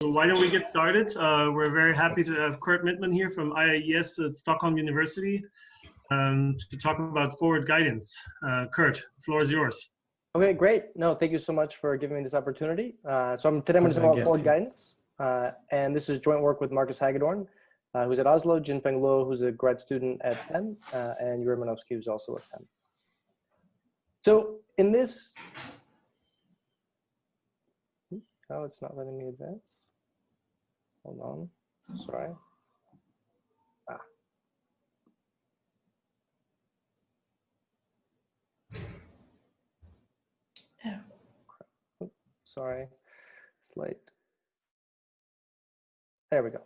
So why don't we get started? Uh, we're very happy to have Kurt Mitman here from IIES at Stockholm University um, to talk about forward guidance. Uh, Kurt, the floor is yours. Okay, great. No, thank you so much for giving me this opportunity. Uh, so I'm, today I'm going to talk about forward guidance. Uh, and this is joint work with Marcus Hagedorn, uh, who's at Oslo, Jinfeng Luo, who's a grad student at Penn, uh, and Iourii Manovskii, who's also at Penn. So in this, oh, it's not letting me advance. Hold on, sorry. Ah. Oh. Sorry, slide. There we go.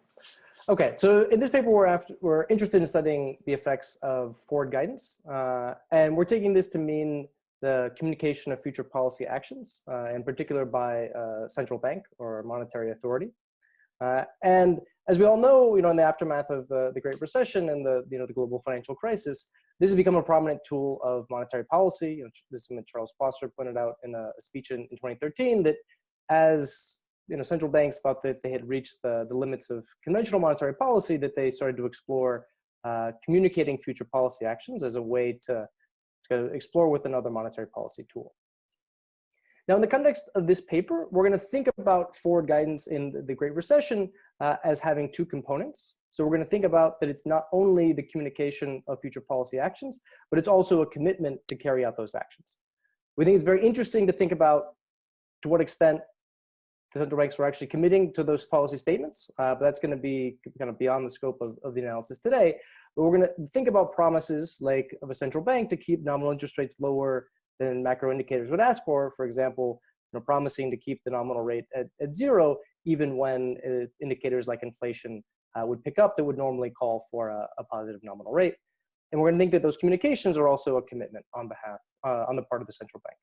Okay, so in this paper, we're, after, we're interested in studying the effects of forward guidance, uh, and we're taking this to mean the communication of future policy actions, uh, in particular by a central bank or monetary authority. Uh, and as we all know, you know, in the aftermath of the, the Great Recession and the, you know, the global financial crisis, this has become a prominent tool of monetary policy. You know, this is what Charles Plosser pointed out in a, speech in, in 2013 that as you know, central banks thought that they had reached the, the limits of conventional monetary policy, that they started to explore uh, communicating future policy actions as a way to, to explore with another monetary policy tool. Now, in the context of this paper, we're going to think about forward guidance in the Great Recession uh, as having two components. So we're going to think about that it's not only the communication of future policy actions, but it's also a commitment to carry out those actions. We think it's very interesting to think about to what extent the central banks were actually committing to those policy statements, uh, but that's going to be kind of beyond the scope of, of the analysis today. But we're going to think about promises like of a central bank to keep nominal interest rates lower than macro indicators would ask for. For example, you know, promising to keep the nominal rate at, at zero, even when uh, indicators like inflation uh, would pick up that would normally call for a, a, positive nominal rate. And we're going to think that those communications are also a commitment on behalf, uh, on the part of the central bank.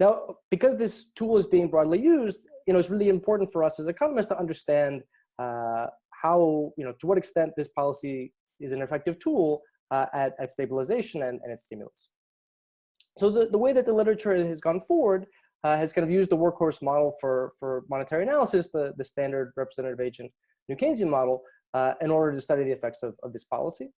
Now, because this tool is being broadly used, you know, it's really important for us as economists to understand uh, how, you know, to what extent this policy is an effective tool uh, at, at stabilization and, and its stimulus. So the, the way that the literature has gone forward uh, has kind of used the workhorse model for, for monetary analysis, the, the standard representative agent New Keynesian model, uh, in order to study the effects of, of this policy.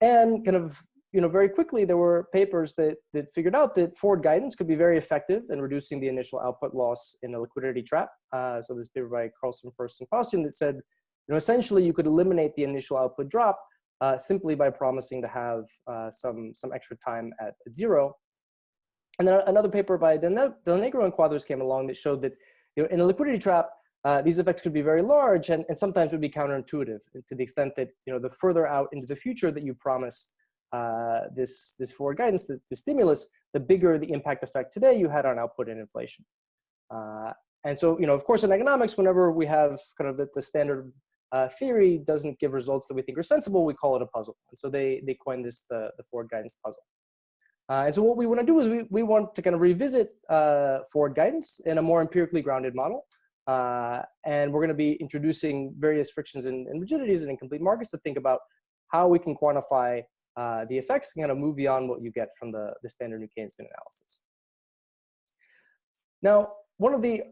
And kind of, you know, very quickly, there were papers that, that figured out that forward guidance could be very effective in reducing the initial output loss in the liquidity trap. Uh, so this paper by Carlstrom, Fuerst, and Paustian that said, you know, essentially you could eliminate the initial output drop uh, simply by promising to have uh, some, some extra time at zero. And then another paper by Del Negro and Quadros came along that showed that you know, in a liquidity trap, uh, these effects could be very large and, and sometimes would be counterintuitive to the extent that you know, the further out into the future that you promise uh, this, this forward guidance, the, the, stimulus, the bigger the impact effect today you had on output and inflation. Uh, and so, you know, of course, in economics, whenever we have kind of the, the standard uh, theory doesn't give results that we think are sensible, we call it a puzzle. And so they, they coined this the, the forward guidance puzzle. Uh, and so what we want to do is we, we want to kind of revisit uh, forward guidance in a more empirically grounded model. Uh, and we're going to be introducing various frictions and, and, rigidities and incomplete markets to think about how we can quantify uh, the effects and kind of move beyond what you get from the, the standard New Keynesian analysis. Now, one of the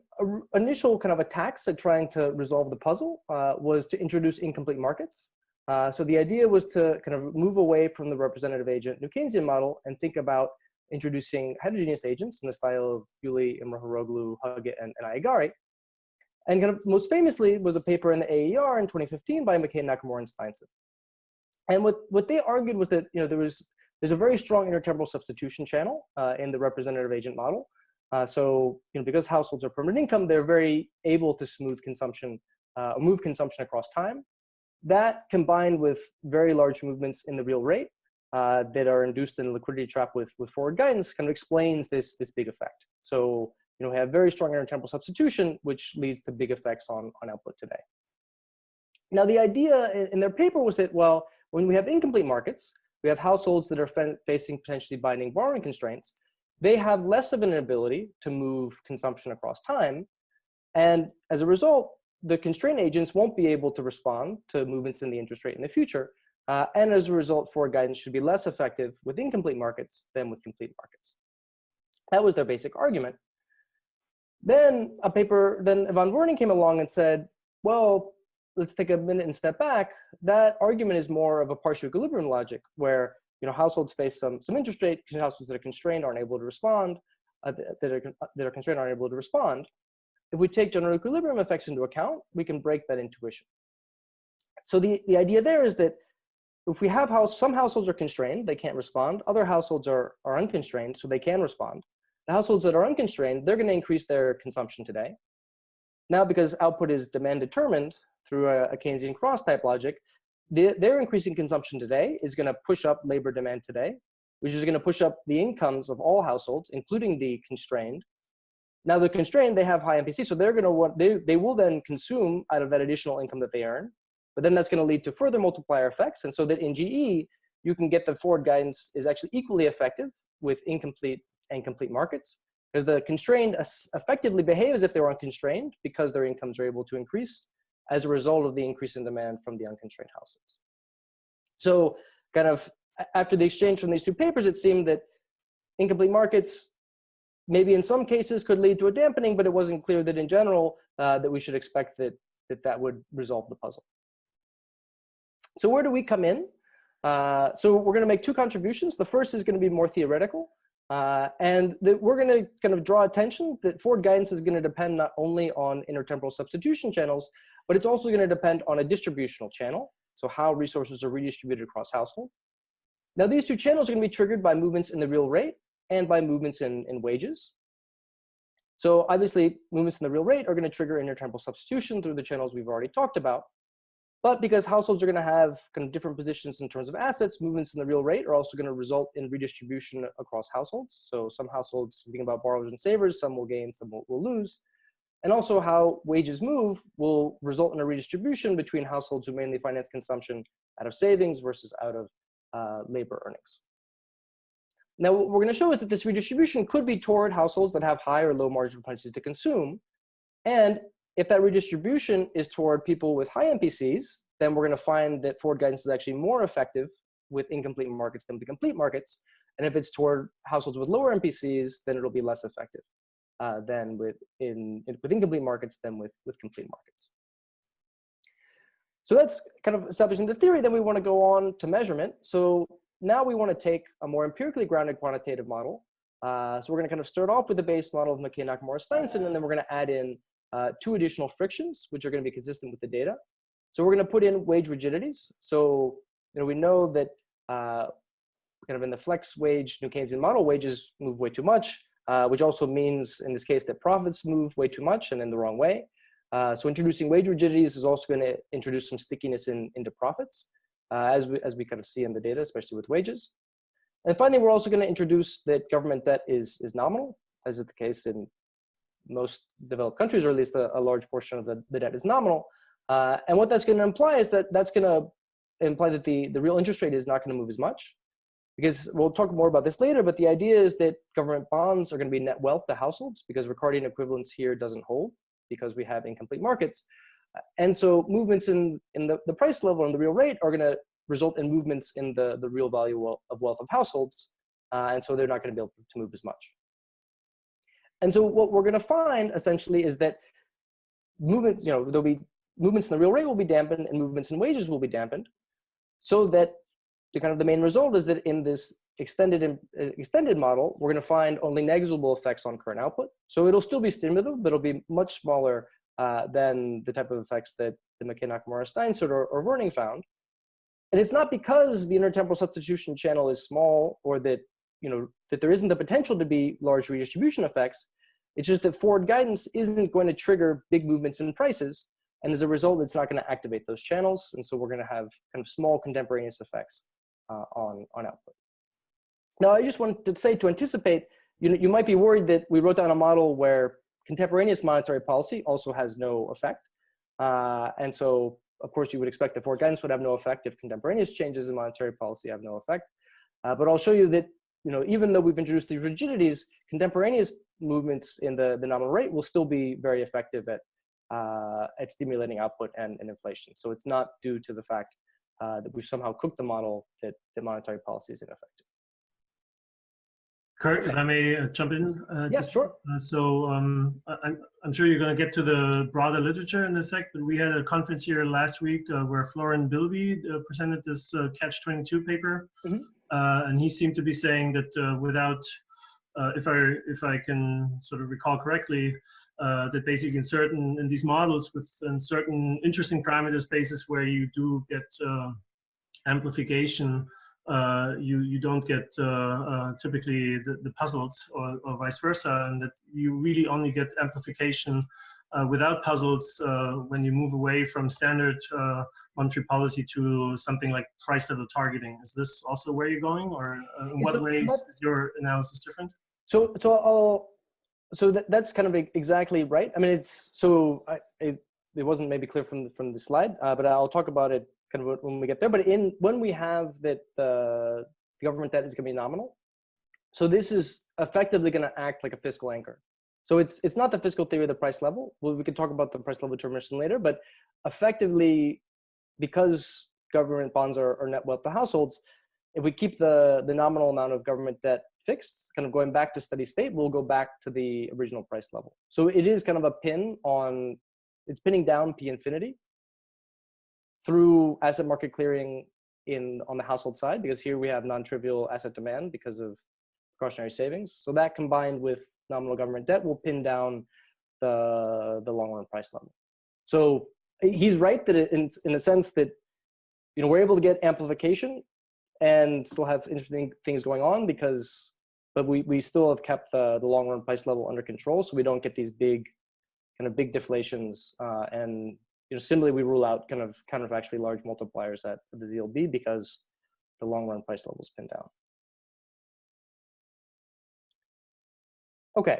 initial kind of attacks at trying to resolve the puzzle uh, was to introduce incomplete markets. Uh, so the idea was to kind of move away from the representative agent New Keynesian model and think about introducing heterogeneous agents in the style of Bewley, Imrohoroglu, Huggett, and, and Aiyagari. And kind of most famously was a paper in the AER in 2015 by McKay, Nakamura, and Steinsson. And what, what they argued was that you know there was there's a very strong intertemporal substitution channel uh, in the representative agent model. Uh, so you know because households are permanent income, they're very able to smooth consumption, uh, move consumption across time. That combined with very large movements in the real rate uh, that are induced in the liquidity trap with, with forward guidance kind of explains this, this big effect. So, you know, we have very strong intertemporal substitution, which leads to big effects on, on output today. Now, the idea in their paper was that, well, when we have incomplete markets, we have households that are facing potentially binding borrowing constraints, they have less of an ability to move consumption across time. And as a result, the constraint agents won't be able to respond to movements in the interest rate in the future. Uh, and as a result, forward guidance should be less effective with incomplete markets than with complete markets. That was their basic argument. Then a paper, then Van Werning came along and said, well, let's take a minute and step back. That argument is more of a partial equilibrium logic where you know, households face some, some interest rate, households that are constrained aren't able to respond, uh, that, are, that are constrained aren't able to respond. If we take general equilibrium effects into account, we can break that intuition. So the, the idea there is that if we have house, some households are constrained, they can't respond. Other households are, are unconstrained, so they can respond. The households that are unconstrained, they're gonna increase their consumption today. Now, because output is demand determined through a, a Keynesian cross type logic, the, their increasing consumption today is gonna push up labor demand today, which is gonna push up the incomes of all households, including the constrained. Now the constrained, they have high MPC, so they're gonna want, they, they will then consume out of that additional income that they earn, but then that's gonna lead to further multiplier effects. And so that in GE, you can get the forward guidance is actually equally effective with incomplete and complete markets because the constrained effectively behave as if they were unconstrained because their incomes are able to increase as a result of the increase in demand from the unconstrained households. So kind of after the exchange from these two papers, it seemed that incomplete markets maybe in some cases could lead to a dampening, but it wasn't clear that in general uh, that we should expect that, that that would resolve the puzzle. So where do we come in? Uh, so we're going to make two contributions. The first is going to be more theoretical. Uh, and that we're going to kind of draw attention that forward guidance is going to depend not only on intertemporal substitution channels, but it's also going to depend on a distributional channel. So how resources are redistributed across household. Now these two channels are going to be triggered by movements in the real rate and by movements in, in wages. So obviously movements in the real rate are going to trigger intertemporal substitution through the channels we've already talked about. But because households are going to have kind of different positions in terms of assets, movements in the real rate are also going to result in redistribution across households. So some households, thinking about borrowers and savers, some will gain, some will, will lose. And also how wages move will result in a redistribution between households who mainly finance consumption out of savings versus out of uh, labor earnings. Now, what we're going to show is that this redistribution could be toward households that have high or low marginal propensities to consume. And if that redistribution is toward people with high MPCs, then we're going to find that forward guidance is actually more effective with incomplete markets than with complete markets. And if it's toward households with lower MPCs, then it'll be less effective uh, than with, in, in, with incomplete markets than with, with complete markets. So that's kind of establishing the theory. Then we want to go on to measurement. So now we want to take a more empirically grounded quantitative model. Uh, so we're going to kind of start off with the base model of McKay, Nakamura, Steinsson, and then we're going to add in uh, two additional frictions, which are going to be consistent with the data. So we're going to put in wage rigidities. So you know, we know that uh, kind of in the flex wage New Keynesian model, wages move way too much, uh, which also means in this case that profits move way too much and in the wrong way. Uh, so introducing wage rigidities is also going to introduce some stickiness in, into profits, uh, as, we, as we kind of see in the data, especially with wages. And finally, we're also going to introduce that government debt is, is nominal, as is the case in most developed countries, or at least a, a large portion of the, the debt is nominal. Uh, and what that's going to imply is that that's going to imply that the, the real interest rate is not going to move as much. Because we'll talk more about this later, but the idea is that government bonds are going to be net wealth to households because Ricardian equivalence here doesn't hold because we have incomplete markets. And so movements in, in the, the price level and the real rate are going to result in movements in the, the real value of wealth of households. Uh, and so they're not going to be able to move as much. And so what we're going to find essentially is that movements, you know, there'll be movements in the real rate will be dampened and movements in wages will be dampened so that the kind of the main result is that in this extended uh, extended model, we're going to find only negligible effects on current output. So it'll still be stimulative, but it'll be much smaller uh, than the type of effects that the McKay Nakamura Steinsson or, or Werning found. And it's not because the intertemporal substitution channel is small or that you know that there isn't the potential to be large redistribution effects. It's just that forward guidance isn't going to trigger big movements in prices. And as a result, it's not going to activate those channels. And so we're going to have kind of small contemporaneous effects uh, on, on output. Now, I just wanted to say to anticipate, you, know, you might be worried that we wrote down a model where contemporaneous monetary policy also has no effect. Uh, and so, of course, you would expect that guidance would have no effect if contemporaneous changes in monetary policy have no effect. Uh, but I'll show you that you know, even though we've introduced these rigidities, contemporaneous movements in the, the nominal rate will still be very effective at, uh, at stimulating output and, and inflation. So it's not due to the fact uh, that we've somehow cooked the model that, that monetary policy is ineffective. Kurt, if I may uh, jump in. Uh, just- sure. uh, So um, I- I'm, I'm sure you're going to get to the broader literature in a sec, but we had a conference here last week uh, where Florin Bilbiie uh, presented this uh, Catch-22 paper. Mhm. Uh, And he seemed to be saying that uh, without, uh, if I if I can sort of recall correctly, uh, that basically in certain, in these models with in certain interesting parameter spaces where you do get uh, amplification, uh, you you don't get uh, uh, typically the, the puzzles or, or vice versa, and that you really only get amplification uh, without puzzles uh, when you move away from standard uh, monetary policy to something like price level targeting. Is this also where you're going, or uh, in what so ways is your analysis different? So, so I'll, so that, that's kind of exactly right. I mean, it's, so I, it, it wasn't maybe clear from, the- from the slide, uh, but I'll talk about it of when we get there. But in, when we have that the, the government debt is gonna be nominal, so this is effectively gonna act like a fiscal anchor. So it's, it's not the fiscal theory of the price level. Well, we can talk about the price level determination later, but effectively, because government bonds are, are net wealth to households, if we keep the, the nominal amount of government debt fixed, kind of going back to steady state, we'll go back to the original price level. So it is kind of a pin on, it's pinning down P infinity through asset market clearing in on the household side, because here we have non-trivial asset demand because of precautionary savings. So that combined with nominal government debt will pin down the, the long run price level. So he's right that in, in a sense that, you know, we're able to get amplification and still have interesting things going on because but we, we still have kept the, the long run price level under control so we don't get these big kind of big deflations uh, and you know simply we rule out kind of counterfactually large multipliers at the ZLB because the long run price level is pinned down. Okay,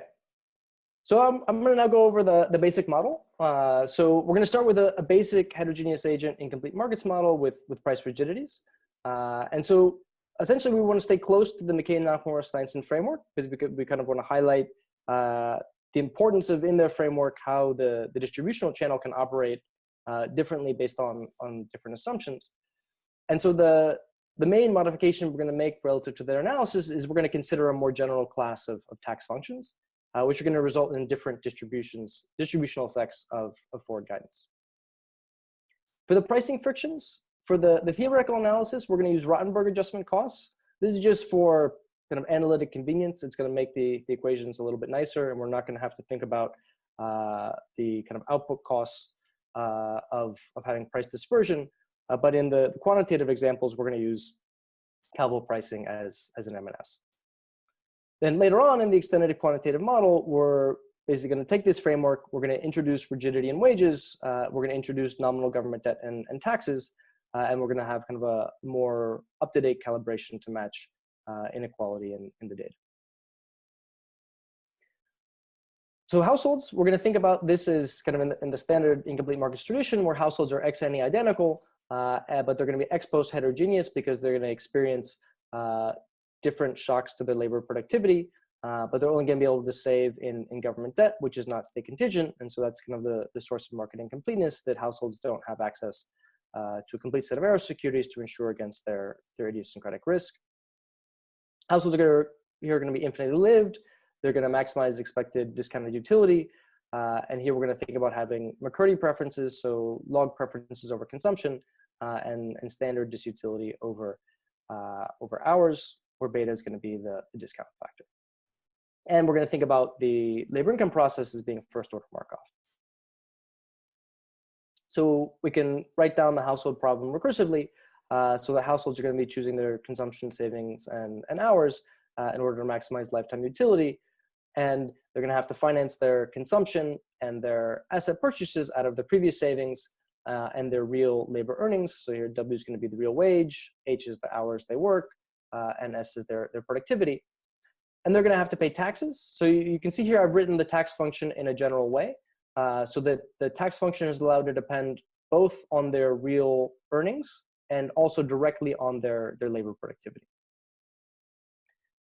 so I'm, I'm gonna now go over the, the basic model. Uh, so we're gonna start with a, a basic heterogeneous agent incomplete markets model with, with price rigidities. Uh, and so essentially we want to stay close to the McKay Nakamura Steinsson framework because we, could, we kind of want to highlight uh, the importance of in their framework how the, the distributional channel can operate uh, differently based on, on different assumptions. And so the, the main modification we're going to make relative to their analysis is we're going to consider a more general class of, of tax functions, uh, which are going to result in different distributions, distributional effects of, of forward guidance. For the pricing frictions, for the, the theoretical analysis, we're going to use Rotemberg adjustment costs. This is just for kind of analytic convenience. It's going to make the, the equations a little bit nicer, and we're not going to have to think about uh, the kind of output costs uh, of, of having price dispersion. Uh, but in the, quantitative examples, we're going to use Calvo pricing as, as an M&S. Then later on in the extended quantitative model, we're basically going to take this framework, we're going to introduce rigidity in wages, uh, we're going to introduce nominal government debt and, and taxes, uh, and we're going to have kind of a more up-to-date calibration to match uh, inequality in, in the data. So households, we're going to think about this as kind of in the, in the standard incomplete markets tradition where households are ex ante identical, uh, but they're going to be ex post heterogeneous because they're going to experience uh, different shocks to their labor productivity, uh, but they're only going to be able to save in, in government debt, which is not state contingent. And so that's kind of the, the source of market incompleteness that households don't have access uh, to a complete set of Arrow securities to insure against their, their idiosyncratic risk. Households are, gonna, are going to be infinitely lived. They're going to maximize expected discounted utility. Uh, and here we're going to think about having MaCurdy preferences, so log preferences over consumption, uh, and, and standard disutility over, uh, over hours, where beta is going to be the, the discount factor. And we're going to think about the labor income process as being first order Markov. So we can write down the household problem recursively. Uh, so the households are going to be choosing their consumption savings and, and hours uh, in order to maximize lifetime utility. And they're going to have to finance their consumption and their asset purchases out of the previous savings uh, and their real labor earnings. So here W is going to be the real wage, H is the hours they work, uh, and S is their, their productivity. And they're going to have to pay taxes. So you, you can see here I've written the tax function in a general way. Uh, so that the tax function is allowed to depend both on their real earnings and also directly on their, their labor productivity.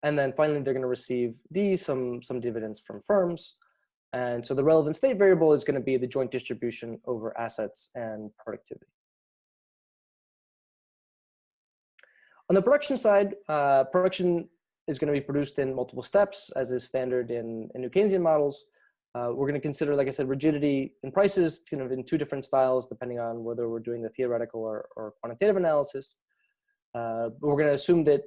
And then finally, they're going to receive D, some, some dividends from firms. And so the relevant state variable is going to be the joint distribution over assets and productivity. On the production side, uh, production is going to be produced in multiple steps, as is standard in, in New Keynesian models. Uh, we're going to consider, like I said, rigidity in prices kind of in two different styles, depending on whether we're doing the theoretical or, or quantitative analysis. Uh, we're going to assume that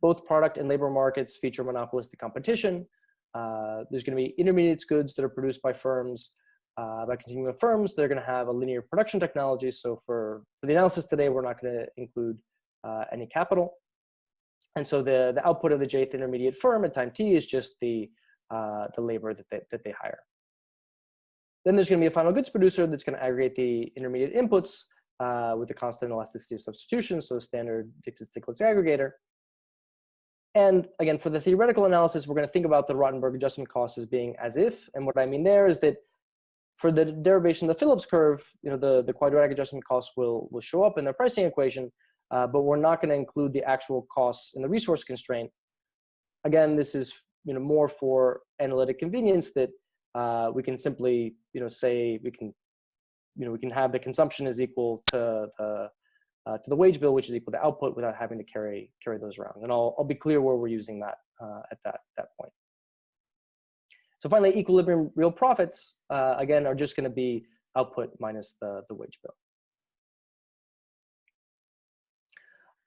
both product and labor markets feature monopolistic competition. Uh, there's going to be intermediate goods that are produced by firms, uh, by continuum firms. They're going to have a linear production technology. So for, for the analysis today, we're not going to include uh, any capital. And so the, the output of the jth intermediate firm at time t is just the, uh, the labor that they, that they hire. Then there's going to be a final goods producer that's going to aggregate the intermediate inputs uh, with the constant elasticity of substitution, so a standard Dixit-Stiglitz aggregator. And again, for the theoretical analysis, we're going to think about the Rotemberg adjustment cost as being as if. And what I mean there is that for the derivation of the Phillips curve, you know, the, the quadratic adjustment cost will, will show up in the pricing equation, uh, but we're not going to include the actual costs in the resource constraint. Again, this is you know more for analytic convenience that uh, we can simply you know say we can you know we can have the consumption is equal to the uh, to the wage bill, which is equal to output, without having to carry carry those around. And I'll I'll be clear where we're using that uh, at that that point. So finally, equilibrium real profits uh, again are just going to be output minus the the wage bill.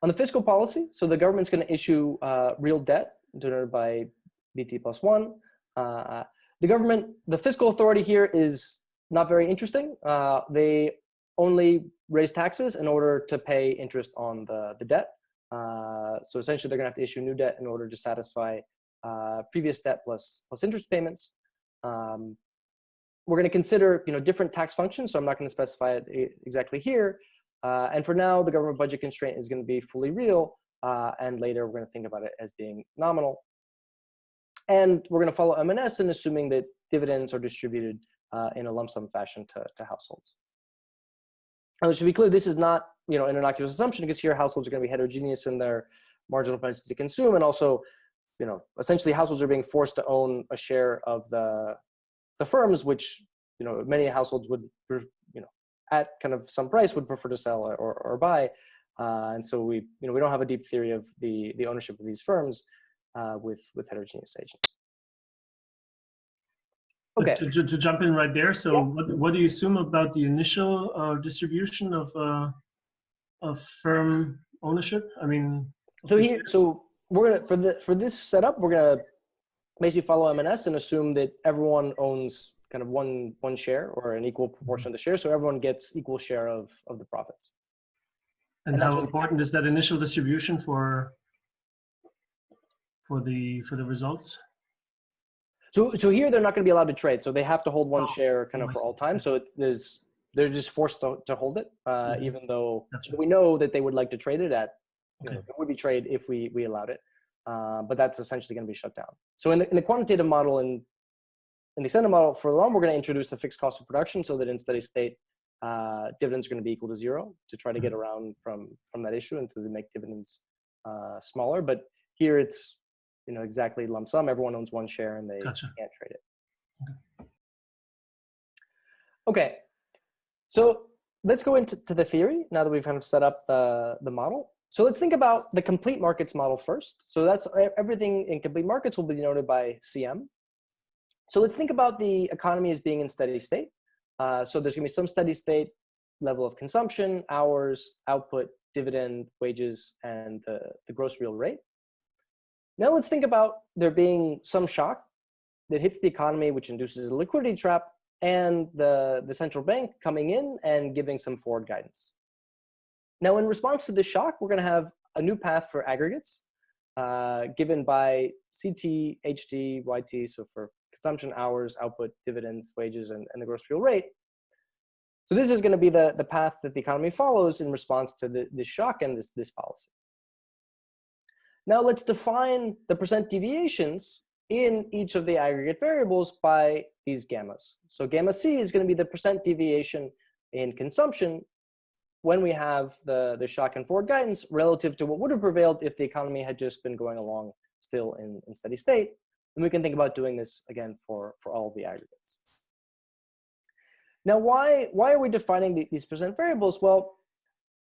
On the fiscal policy, so the government's going to issue uh, real debt denoted by BT plus one. Uh, the government, the fiscal authority here is not very interesting. Uh, they only raise taxes in order to pay interest on the, the debt. Uh, so essentially they're gonna have to issue new debt in order to satisfy uh, previous debt plus, plus interest payments. Um, we're gonna consider you know, different tax functions, so I'm not gonna specify it exactly here. Uh, and for now, the government budget constraint is gonna be fully real, uh, and later we're gonna think about it as being nominal. And we're going to follow M&S and assuming that dividends are distributed uh, in a lump sum fashion to, to households. And to be clear, this is not you know an innocuous assumption because here households are going to be heterogeneous in their marginal prices to consume, and also you know essentially households are being forced to own a share of the the firms, which you know many households would you know at kind of some price would prefer to sell or, or buy. Uh, and so we, you know, we don't have a deep theory of the, the ownership of these firms uh, with, with heterogeneous agents. Okay. To, to, to, jump in right there, so yeah. what, what do you assume about the initial uh, distribution of, uh, of firm ownership? I mean, so here, so we're gonna for the for this setup, we're gonna basically follow M&S and assume that everyone owns kind of one one share or an equal proportion of the share, so everyone gets equal share of of the profits. And, and how important is that initial distribution for for the for the results? So so here they're not going to be allowed to trade. So they have to hold one oh, share kind of for all time. So it, there's they're just forced to, to hold it, uh, mm -hmm. even though right. we know that they would like to trade it at. Okay. You know, it would be trade if we we allowed it, uh, but that's essentially going to be shut down. So in the, in the quantitative model and in the extended model for long, we're going to introduce the fixed cost of production so that in steady state, uh, dividends are going to be equal to zero to try to get mm-hmm. around from from that issue and to make dividends uh, smaller. But here it's you know exactly lump sum. Everyone owns one share and they gotcha. can't trade it. Okay. okay, so let's go into the theory now that we've kind of set up the, the model. So let's think about the complete markets model first. So that's everything in complete markets will be denoted by CM. So let's think about the economy as being in steady state. Uh, so there's gonna be some steady state level of consumption, hours, output, dividend, wages, and the, the gross real rate. Now let's think about there being some shock that hits the economy, which induces a liquidity trap, and the, the central bank coming in and giving some forward guidance. Now, in response to this shock, we're going to have a new path for aggregates uh, given by CT, HT, YT, so for consumption hours, output, dividends, wages, and, and the gross real rate. So this is going to be the, the path that the economy follows in response to the, this shock and this, this policy. Now let's define the percent deviations in each of the aggregate variables by these gammas. So gamma C is going to be the percent deviation in consumption when we have the, the shock and forward guidance relative to what would have prevailed if the economy had just been going along still in, in steady state. And we can think about doing this again for, for all the aggregates. Now, why, why are we defining the, these percent variables? Well,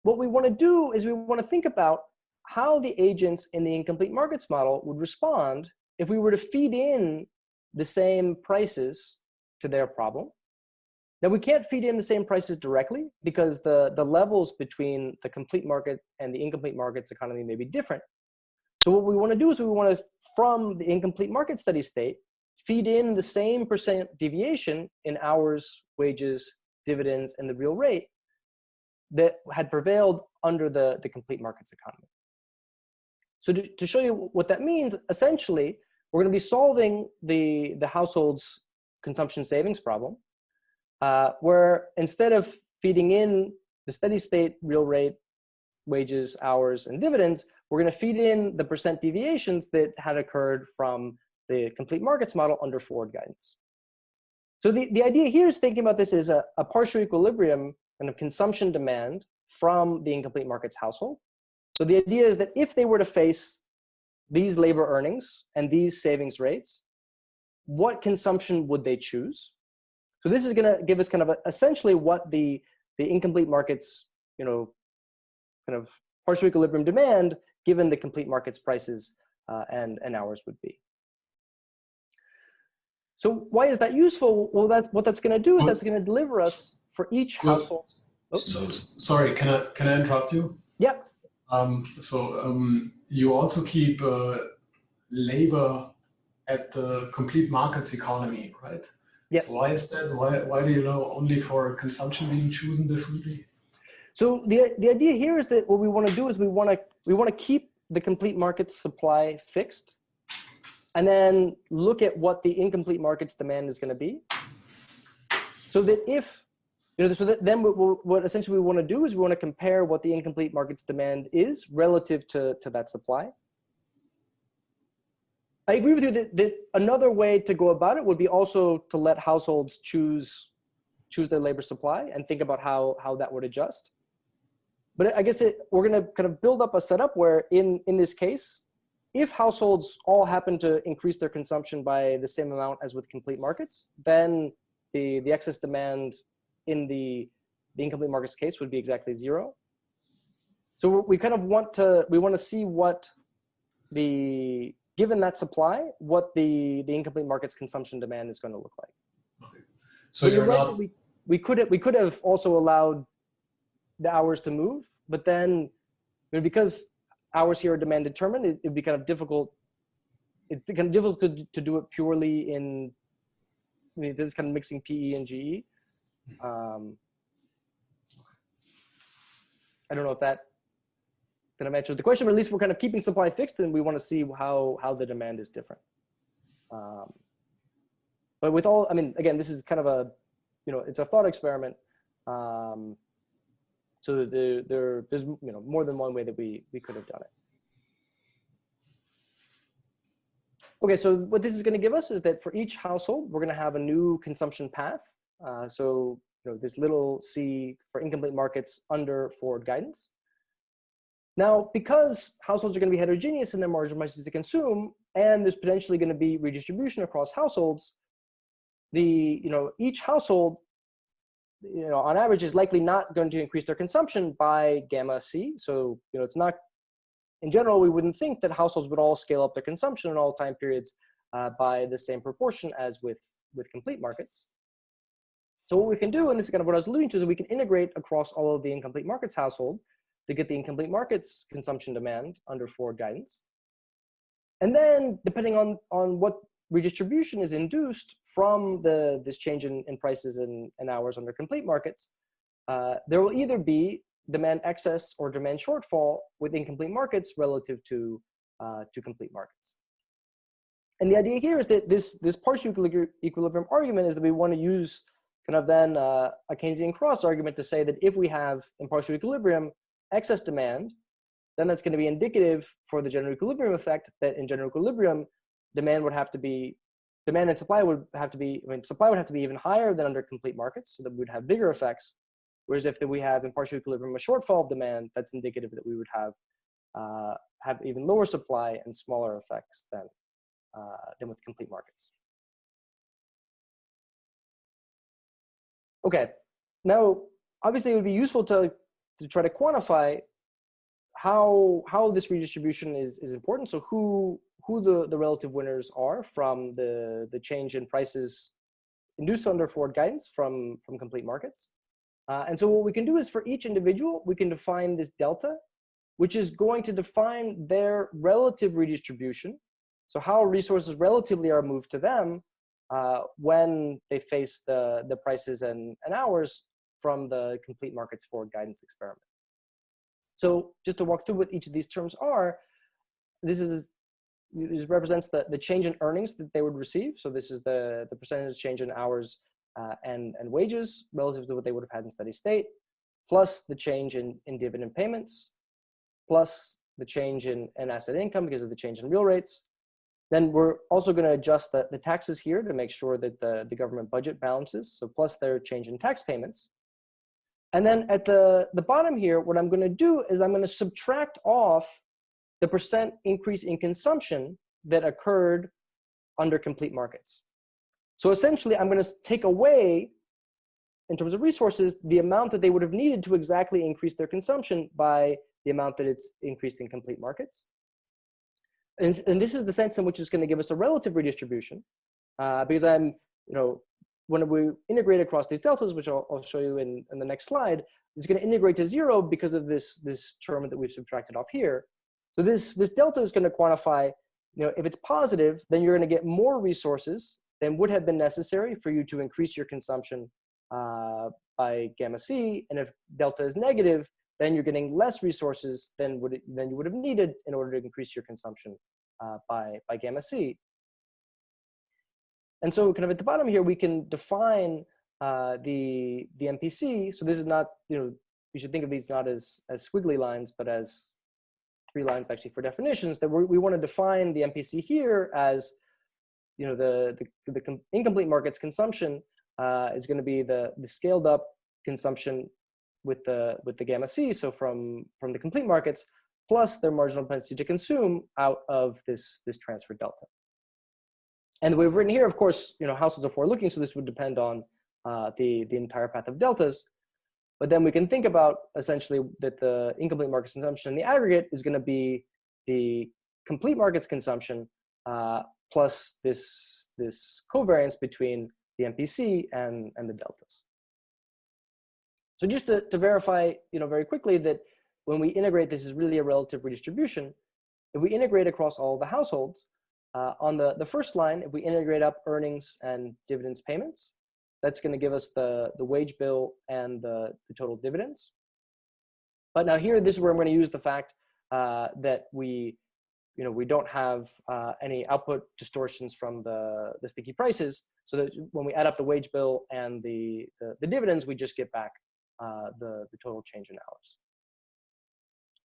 what we want to do is we want to think about how the agents in the incomplete markets model would respond if we were to feed in the same prices to their problem. Now we can't feed in the same prices directly because the, the levels between the complete market and the incomplete markets economy may be different. So what we want to do is we want to, from the incomplete market steady state, feed in the same percent deviation in hours, wages, dividends, and the real rate that had prevailed under the, the complete markets economy. So to, to show you what that means, essentially, we're going to be solving the, the household's consumption savings problem, uh, where instead of feeding in the steady state real rate, wages, hours, and dividends, we're going to feed in the percent deviations that had occurred from the complete markets model under forward guidance. So the, the idea here is thinking about this as a, a partial equilibrium kind of consumption demand from the incomplete markets household. So the idea is that if they were to face these labor earnings and these savings rates, what consumption would they choose? So this is going to give us kind of a, essentially what the, the incomplete markets, you know, kind of partial equilibrium demand given the complete markets prices uh, and, and hours would be. So why is that useful? Well, that's what that's going to do is that's going to deliver us for each household. So, sorry, can I can I interrupt you? Yeah. Um, so um, you also keep uh, labor at the complete markets economy, right? Yes. So why is that? Why why do you know only for consumption being chosen differently? So the the idea here is that what we want to do is we want to we want to keep the complete market supply fixed, and then look at what the incomplete markets demand is going to be. So that if you know, so that then what, what essentially we want to do is we want to compare what the incomplete markets demand is relative to to that supply. I agree with you that, that another way to go about it would be also to let households choose choose their labor supply and think about how how that would adjust. But I guess it, we're going to kind of build up a setup where in in this case, if households all happen to increase their consumption by the same amount as with complete markets, then the the excess demand in the the incomplete markets case would be exactly zero. So we kind of want to we want to see what the given that supply, what the, the incomplete market's consumption demand is going to look like. Okay. So, you're, you're right not... we, we could have, we could have also allowed the hours to move, but then you know, because hours here are demand determined, it, would be kind of difficult. It's kind of difficult to, to do it purely in. I mean, this is kind of mixing PE and GE. Um, I don't know if that kind of answers the question, but at least we're kind of keeping supply fixed and we want to see how, how the demand is different. Um, but with all, I mean, again, this is kind of a, you know, it's a thought experiment. Um, so there, there, there's, you know, more than one way that we, we could have done it. Okay, so what this is going to give us is that for each household, we're going to have a new consumption path. Uh, so, you know, this little c for incomplete markets under forward guidance. Now, because households are going to be heterogeneous in their marginal prices to consume, and there's potentially going to be redistribution across households, the you know each household, you know, on average is likely not going to increase their consumption by gamma c. So you know, it's not. In general, we wouldn't think that households would all scale up their consumption in all time periods uh, by the same proportion as with with complete markets. So what we can do, and this is kind of what I was alluding to, is we can integrate across all of the incomplete markets household to get the incomplete markets consumption demand under forward guidance. And then depending on, on what redistribution is induced from the, this change in, in prices and, and hours under complete markets, uh, there will either be demand excess or demand shortfall with incomplete markets relative to, uh, to complete markets. And the idea here is that this, this partial equilibrium argument is that we want to use kind of then uh, a Keynesian cross argument to say that if we have in partial equilibrium excess demand, then that's going to be indicative for the general equilibrium effect that in general equilibrium, demand would have to be, demand and supply would have to be, I mean, supply would have to be even higher than under complete markets, so that we would have bigger effects. Whereas if we have in partial equilibrium a shortfall of demand, that's indicative that we would have uh, have even lower supply and smaller effects than uh, than with complete markets. Okay, now obviously it would be useful to to try to quantify how how this redistribution is is important. So who who the the relative winners are from the the change in prices induced under forward guidance from from complete markets. Uh, and so what we can do is for each individual, we can define this delta, which is going to define their relative redistribution. So how resources relatively are moved to them uh, when they face the, the prices and, and hours from the complete markets forward guidance experiment. So just to walk through what each of these terms are, this is this represents the, the change in earnings that they would receive. So this is the, the percentage change in hours uh, and, and wages relative to what they would have had in steady state, plus the change in, in dividend payments, plus the change in, in asset income because of the change in real rates. Then we're also going to adjust the, the taxes here to make sure that the, the government budget balances. So plus their change in tax payments. And then at the, the bottom here, what I'm going to do is I'm going to subtract off the percent increase in consumption that occurred under complete markets. So essentially, I'm going to take away, in terms of resources, the amount that they would have needed to exactly increase their consumption by the amount that it's increased in complete markets. And, and this is the sense in which it's going to give us a relative redistribution, uh, because I'm, you know, when we integrate across these deltas, which I'll, I'll show you in, in the next slide, it's going to integrate to zero because of this, this term that we've subtracted off here. So this, this delta is going to quantify, you know, if it's positive, then you're going to get more resources than would have been necessary for you to increase your consumption uh, by gamma C. And if delta is negative, then you're getting less resources than, would than you would have needed in order to increase your consumption uh, by, by gamma C. And so kind of at the bottom here, we can define uh, the, the MPC. So this is not, you know, you should think of these not as, as squiggly lines, but as three lines actually for definitions that we want to define the MPC here as you know, the, the, the incomplete markets consumption uh, is going to be the, the scaled up consumption with the, with the gamma C. So from, from the complete markets plus their marginal propensity to consume out of this, this transfer delta. And we've written here, of course, you know, households are forward looking. So this would depend on uh, the, the entire path of deltas. But then we can think about essentially that the incomplete markets consumption in the aggregate is going to be the complete markets consumption uh, plus this, this covariance between the MPC and, and the deltas. So just to, to verify, you know, very quickly that when we integrate, this is really a relative redistribution. If we integrate across all the households, uh, on the, the first line, if we integrate up earnings and dividends payments, that's going to give us the, the wage bill and the, the total dividends. But now here, this is where I'm going to use the fact uh, that we you know, we don't have uh, any output distortions from the, the sticky prices. So that when we add up the wage bill and the, the, the dividends, we just get back uh, the, the total change in hours.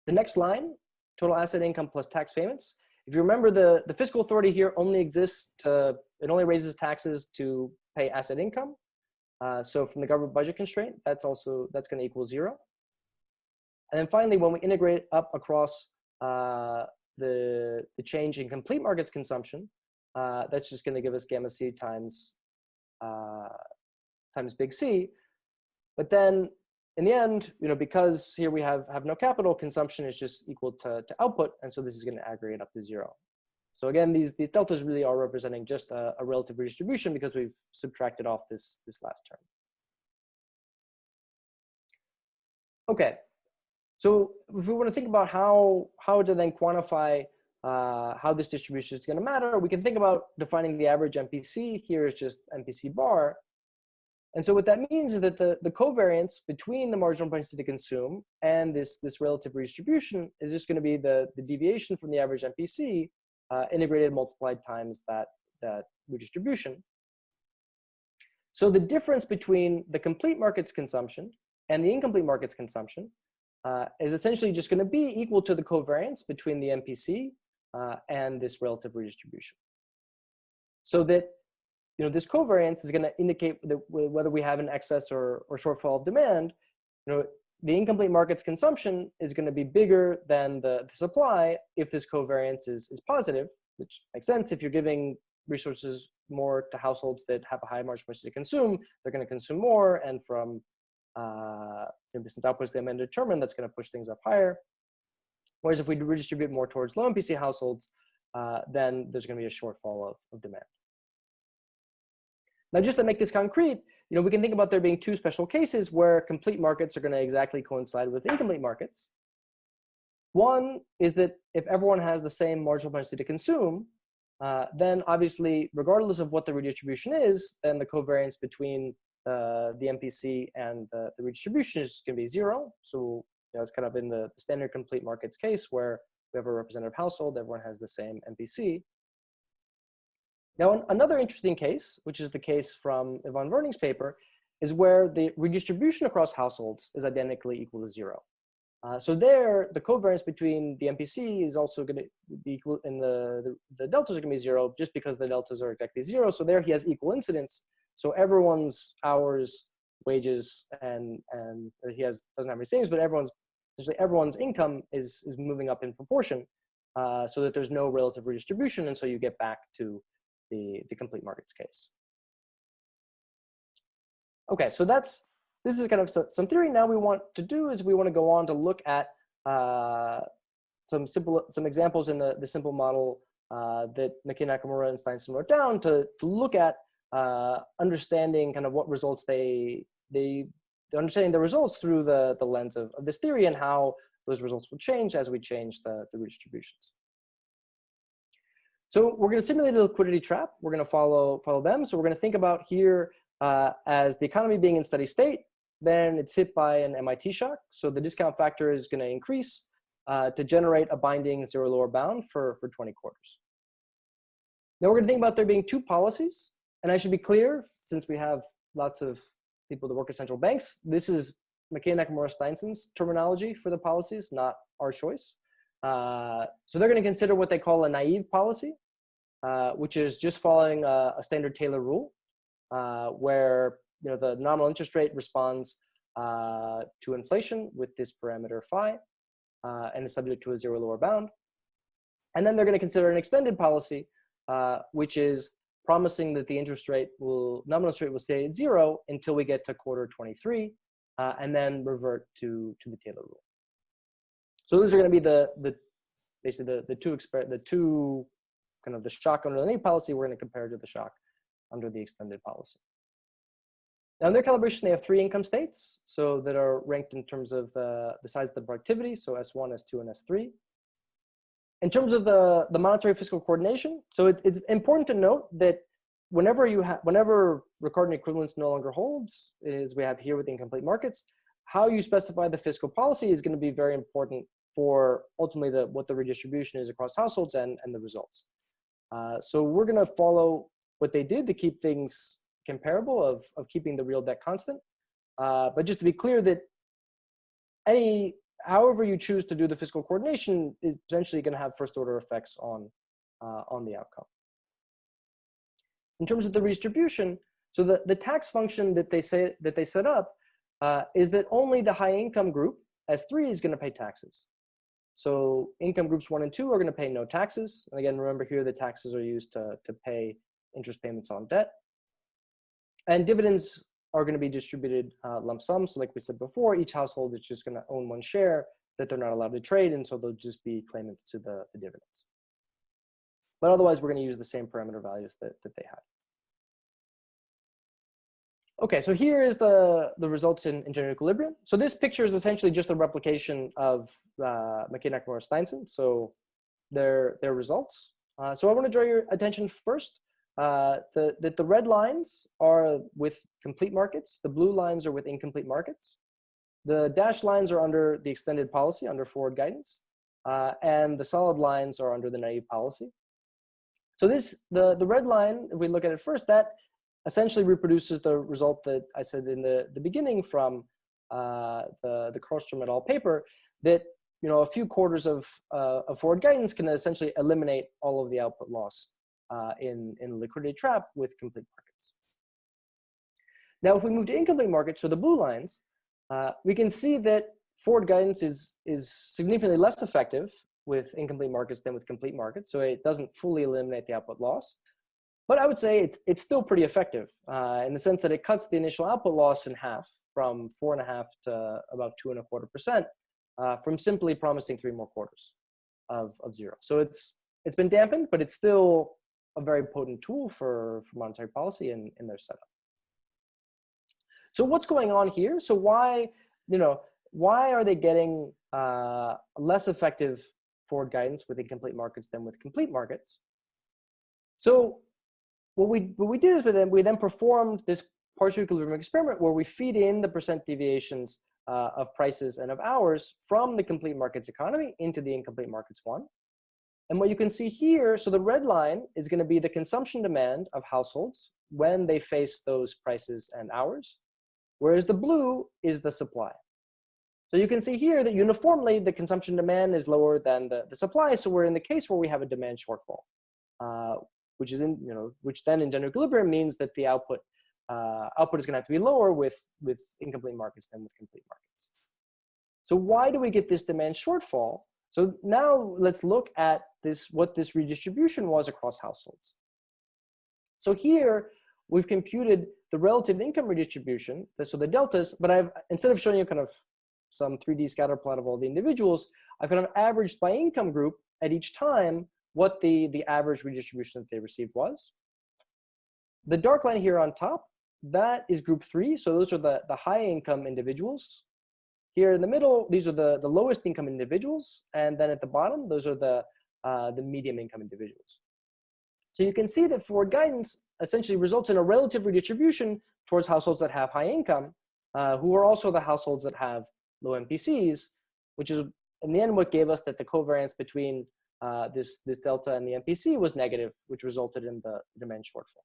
The next line, total asset income plus tax payments. If you remember, the, the fiscal authority here only exists to, it only raises taxes to pay asset income. Uh, so from the government budget constraint, that's also, that's gonna equal zero. And then finally, when we integrate up across uh, the, the change in complete markets consumption, uh, that's just going to give us gamma C times, uh, times big C. But then in the end, you know, because here we have, have no capital, consumption is just equal to, to output. And so this is going to aggregate up to zero. So again, these, these deltas really are representing just a, a relative redistribution because we've subtracted off this, this last term. Okay, so if we want to think about how, how to then quantify uh, how this distribution is going to matter, we can think about defining the average MPC. Here is just MPC bar. And so what that means is that the, the covariance between the marginal propensity to consume and this, this relative redistribution is just going to be the, the deviation from the average MPC uh, integrated multiplied times that, that redistribution. So the difference between the complete markets consumption and the incomplete markets consumption uh, is essentially just going to be equal to the covariance between the MPC uh, and this relative redistribution. So that you know this covariance is going to indicate whether we have an excess or, or shortfall of demand. You know, the incomplete market's consumption is going to be bigger than the, the supply if this covariance is, is positive, which makes sense if you're giving resources more to households that have a high margin to consume, they're going to consume more, and from uh, since outputs they have determined, that's going to push things up higher. Whereas if we redistribute more towards low MPC households, uh, then there's going to be a shortfall of, of demand. Now, just to make this concrete, you know, we can think about there being two special cases where complete markets are going to exactly coincide with incomplete markets. One is that if everyone has the same marginal propensity to consume, uh, then obviously, regardless of what the redistribution is, then the covariance between uh, the MPC and the, the redistribution is going to be zero. So you know, it's kind of in the standard complete markets case where we have a representative household, everyone has the same MPC. Now, another interesting case, which is the case from Iván Werning's paper, is where the redistribution across households is identically equal to zero. Uh, so there, the covariance between the MPC is also going to be equal, and the, the, the deltas are going to be zero just because the deltas are exactly zero. So there he has equal incidence. So everyone's hours, wages, and and he has doesn't have any savings, but everyone's essentially everyone's income is is moving up in proportion, uh, so that there's no relative redistribution, and so you get back to the the complete markets case. Okay, so that's this is kind of some theory. Now we want to do is we want to go on to look at uh, some simple some examples in the the simple model uh, that McKay Nakamura and Steinsson wrote down to to look at uh, understanding kind of what results they they understanding the results through the the lens of, of this theory and how those results will change as we change the the redistributions. So we're going to simulate a liquidity trap. We're going to follow follow them. So we're going to think about here uh, as the economy being in steady state then it's hit by an MIT shock. So the discount factor is going to increase uh, to generate a binding zero lower bound for, for 20 quarters. Now we're going to think about there being two policies. And I should be clear, since we have lots of people that work at central banks, this is McKay and Nakamura Steinsson's terminology for the policies, not our choice. Uh, so they're going to consider what they call a naive policy, uh, which is just following a, a standard Taylor rule, uh, where you know, the nominal interest rate responds uh, to inflation with this parameter phi uh, and is subject to a zero lower bound. And then they're going to consider an extended policy, uh, which is promising that the interest rate will, nominal interest rate will stay at zero until we get to quarter 23, uh, and then revert to, to the Taylor rule. So those are going to be the, the basically the, the two the two kind of the shock under the new policy we're going to compare to the shock under the extended policy. Now in their calibration, they have three income states, so that are ranked in terms of the, the size of the productivity, so S1, S2, and S3. In terms of the, the monetary fiscal coordination, so it, it's important to note that whenever you have, whenever Ricardian equivalence no longer holds, as we have here with incomplete markets, how you specify the fiscal policy is going to be very important for ultimately the, what the redistribution is across households and, and the results. Uh, so we're going to follow what they did to keep things comparable of, of keeping the real debt constant. Uh, but just to be clear that any, however you choose to do the fiscal coordination is potentially going to have first order effects on, uh, on the outcome. In terms of the redistribution, so the, the tax function that they say that they set up uh, is that only the high income group, S3, is going to pay taxes. So income groups one and two are going to pay no taxes. And again, remember here the taxes are used to, to pay interest payments on debt. And dividends are going to be distributed uh, lump sum. So like we said before, each household is just going to own one share that they're not allowed to trade. And so they'll just be claimants to the, the dividends. But otherwise, we're going to use the same parameter values that, that they had. Okay, so here is the, the results in, in general equilibrium. So this picture is essentially just a replication of uh, McKay Nakamura Steinsson. So their, their results. Uh, so I want to draw your attention first uh, the, the, the red lines are with complete markets. The blue lines are with incomplete markets. The dashed lines are under the extended policy, under forward guidance. Uh, and the solid lines are under the naive policy. So this, the, the red line, if we look at it first, that essentially reproduces the result that I said in the, the beginning from uh, the, the Carlstrom et al. paper, that you know, a few quarters of, uh, of forward guidance can essentially eliminate all of the output loss uh, in, in liquidity trap with complete markets. Now, if we move to incomplete markets, so the blue lines, uh, we can see that forward guidance is, is significantly less effective with incomplete markets than with complete markets. So it doesn't fully eliminate the output loss. But I would say it's, it's still pretty effective uh, in the sense that it cuts the initial output loss in half from four and a half to about two and a quarter percent uh, from simply promising three more quarters of, of zero. So it's, it's been dampened, but it's still a very potent tool for, for monetary policy in, in their setup. So what's going on here? So why, you know, why are they getting uh, less effective forward guidance with incomplete markets than with complete markets? So what we what we did is with them, we then performed this partial equilibrium experiment where we feed in the percent deviations uh, of prices and of hours from the complete markets economy into the incomplete markets one. And what you can see here, so the red line is going to be the consumption demand of households when they face those prices and hours, whereas the blue is the supply. So you can see here that uniformly the consumption demand is lower than the, the supply. So we're in the case where we have a demand shortfall, uh, which is in, you know, which then in general equilibrium means that the output uh, output is going to have to be lower with, with incomplete markets than with complete markets. So why do we get this demand shortfall? So now let's look at this, what this redistribution was across households. So here we've computed the relative income redistribution, so the deltas, but I've, instead of showing you kind of some 3D scatter plot of all the individuals, I've kind of averaged by income group at each time what the, the average redistribution that they received was. The dark line here on top that is group three. So those are the, the high income individuals. Here in the middle, these are the, the lowest income individuals. And then at the bottom, those are the, uh, the medium income individuals. So you can see that forward guidance essentially results in a relative redistribution towards households that have high income, uh, who are also the households that have low MPCs, which is in the end what gave us that the covariance between uh, this, this delta and the MPC was negative, which resulted in the demand shortfall.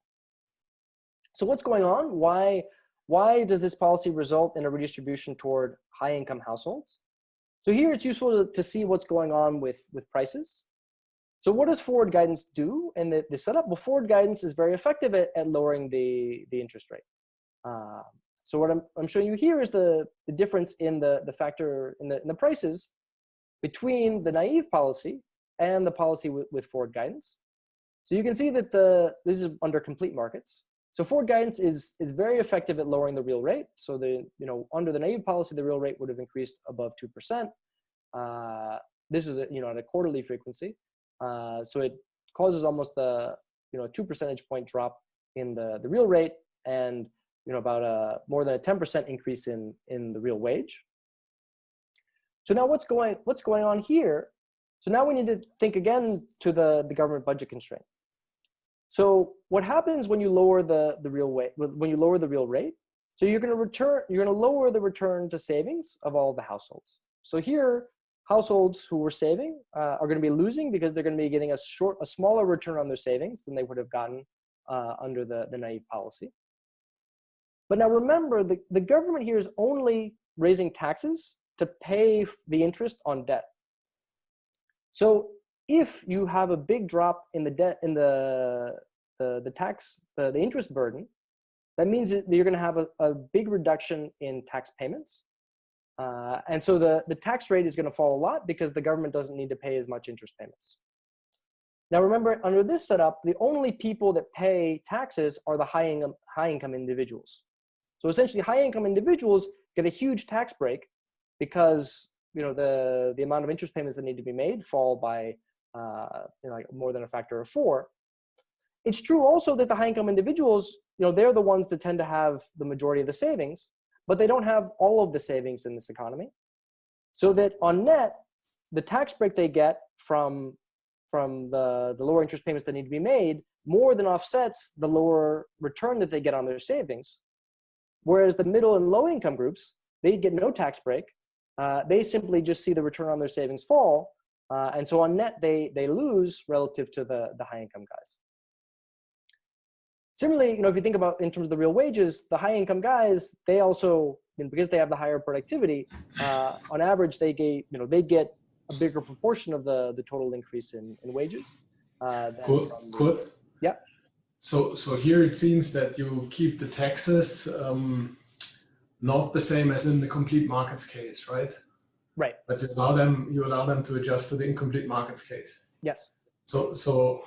So what's going on? Why, why does this policy result in a redistribution toward high income households? So here it's useful to, to see what's going on with, with prices. So what does forward guidance do in the, the setup? Well, forward guidance is very effective at, at lowering the, the interest rate. Uh, so what I'm, I'm showing you here is the, the difference in the, the factor in the, in the prices between the naive policy and the policy with, with forward guidance. So you can see that the, this is under complete markets. So forward guidance is, is very effective at lowering the real rate. So the, you know, under the naive policy, the real rate would have increased above 2%. Uh, this is, a, you know, at a quarterly frequency. Uh, so it causes almost a, you know, a two percentage point drop in the, the real rate and, you know, about a more than a 10% increase in, in the real wage. So now what's going, what's going on here? So now we need to think again to the, the government budget constraint. So what happens when you lower the, the real rate, when you lower the real rate? So you're going to return, you're to lower the return to savings of all the households. So here, households who were saving uh, are going to be losing because they're going to be getting a short, a smaller return on their savings than they would have gotten uh, under the, the naive policy. But now remember, the, the government here is only raising taxes to pay the interest on debt. So if you have a big drop in the debt in the the, the tax the, the interest burden that means that you're going to have a, a big reduction in tax payments. Uh, and so the the tax rate is going to fall a lot because the government doesn't need to pay as much interest payments. Now remember under this setup the only people that pay taxes are the high income high income individuals. So essentially high income individuals get a huge tax break because you know the the amount of interest payments that need to be made fall by uh, you know, like more than a factor of four. It's true also that the high income individuals, you know, they're the ones that tend to have the majority of the savings, but they don't have all of the savings in this economy. So that on net, the tax break they get from, from the, the lower interest payments that need to be made more than offsets the lower return that they get on their savings. Whereas the middle and low income groups, they get no tax break. Uh, they simply just see the return on their savings fall uh, and so on net, they, they lose relative to the, the high income guys. Similarly, you know, if you think about in terms of the real wages, the high income guys, they also, you know, because they have the higher productivity, uh, on average, they get, you know, they get a bigger proportion of the, the total increase in, in wages. Uh, Good. Good. Yeah. So, so here it seems that you keep the taxes um, not the same as in the complete markets case, right? Right. But you allow them you allow them to adjust to the incomplete markets case. Yes. So so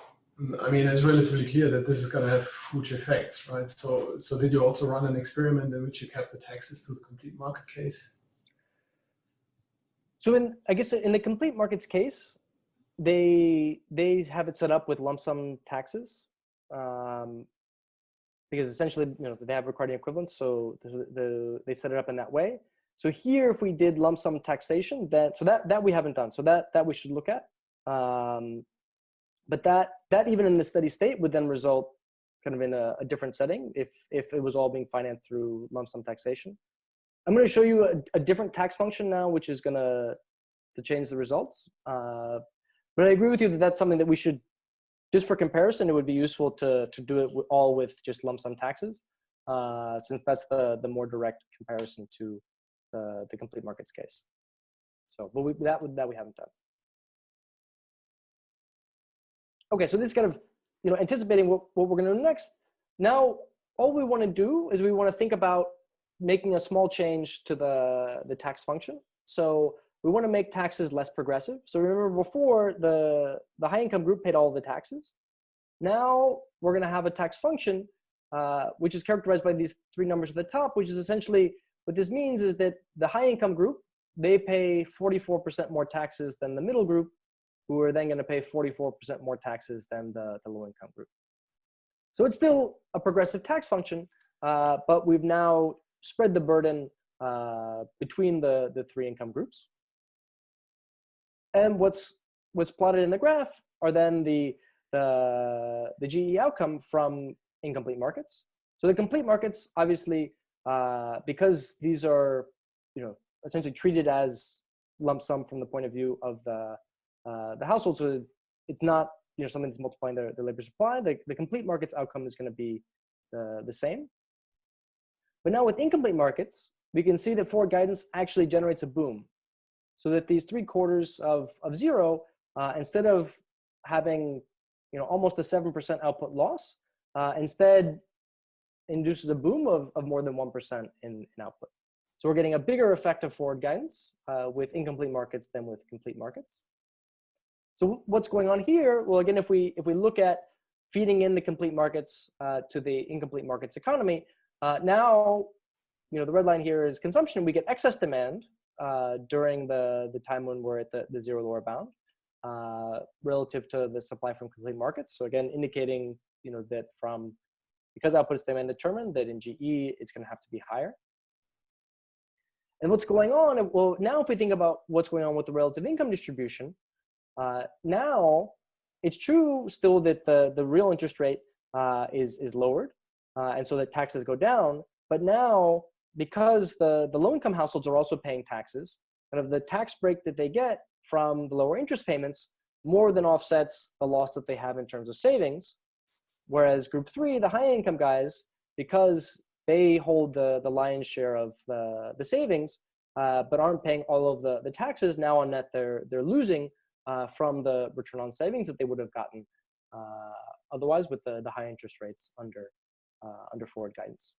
I mean it's relatively clear that this is going to have huge effects, right? So so did you also run an experiment in which you kept the taxes to the complete market case? So in, I guess in the complete markets case, they they have it set up with lump sum taxes um, because essentially you know they have Ricardian equivalence, so the, the, they set it up in that way. So here, if we did lump sum taxation, that so that that we haven't done, so that that we should look at. Um, but that that even in the steady state would then result kind of in a, a different setting if if it was all being financed through lump sum taxation. I'm going to show you a, a different tax function now, which is going to to change the results. Uh, but I agree with you that that's something that we should, just for comparison, it would be useful to to do it all with just lump sum taxes, uh, since that's the the more direct comparison to the the complete markets case. So, but we, that that we haven't done. Okay, so this is kind of you know anticipating what what we're going to do next. Now, all we want to do is we want to think about making a small change to the, the tax function. So we want to make taxes less progressive. So remember before the, the high income group paid all the taxes. Now we're going to have a tax function, uh, which is characterized by these three numbers at the top, which is essentially what this means is that the high income group, they pay 44% more taxes than the middle group, who are then going to pay 44% more taxes than the, the low income group. So it's still a progressive tax function, uh, but we've now spread the burden uh, between the, the three income groups. And what's, what's plotted in the graph are then the, the, the GE outcome from incomplete markets. So the complete markets, obviously, uh, because these are, you know, essentially treated as lump sum from the point of view of the, uh, the household. So it's not, you know, something that's multiplying the, labor supply. The, the complete markets outcome is going to be the, the same. But now with incomplete markets, we can see that forward guidance actually generates a boom. So that these three quarters of, of zero, uh, instead of having you know, almost a 7% output loss, uh, instead induces a boom of, of more than 1% in, in output. So we're getting a bigger effect of forward guidance uh, with incomplete markets than with complete markets. So what's going on here? Well, again, if we if we look at feeding in the complete markets uh, to the incomplete markets economy, uh, now, you know, the red line here is consumption. We get excess demand uh, during the, the time when we're at the, the zero lower bound uh, relative to the supply from complete markets. So again, indicating, you know, that from, because output is demand determined, that in GE, it's gonna have to be higher. And what's going on, well, now if we think about what's going on with the relative income distribution, uh, now it's true still that the, the real interest rate uh, is, is lowered, uh, and so that taxes go down. But now, because the, the low income households are also paying taxes, kind of the tax break that they get from the lower interest payments more than offsets the loss that they have in terms of savings. Whereas group three, the high income guys, because they hold the, the lion's share of the, the savings, uh, but aren't paying all of the, the taxes, now on net they're, they're losing uh, from the return on savings that they would have gotten uh, otherwise with the, the high interest rates under uh, under forward guidance.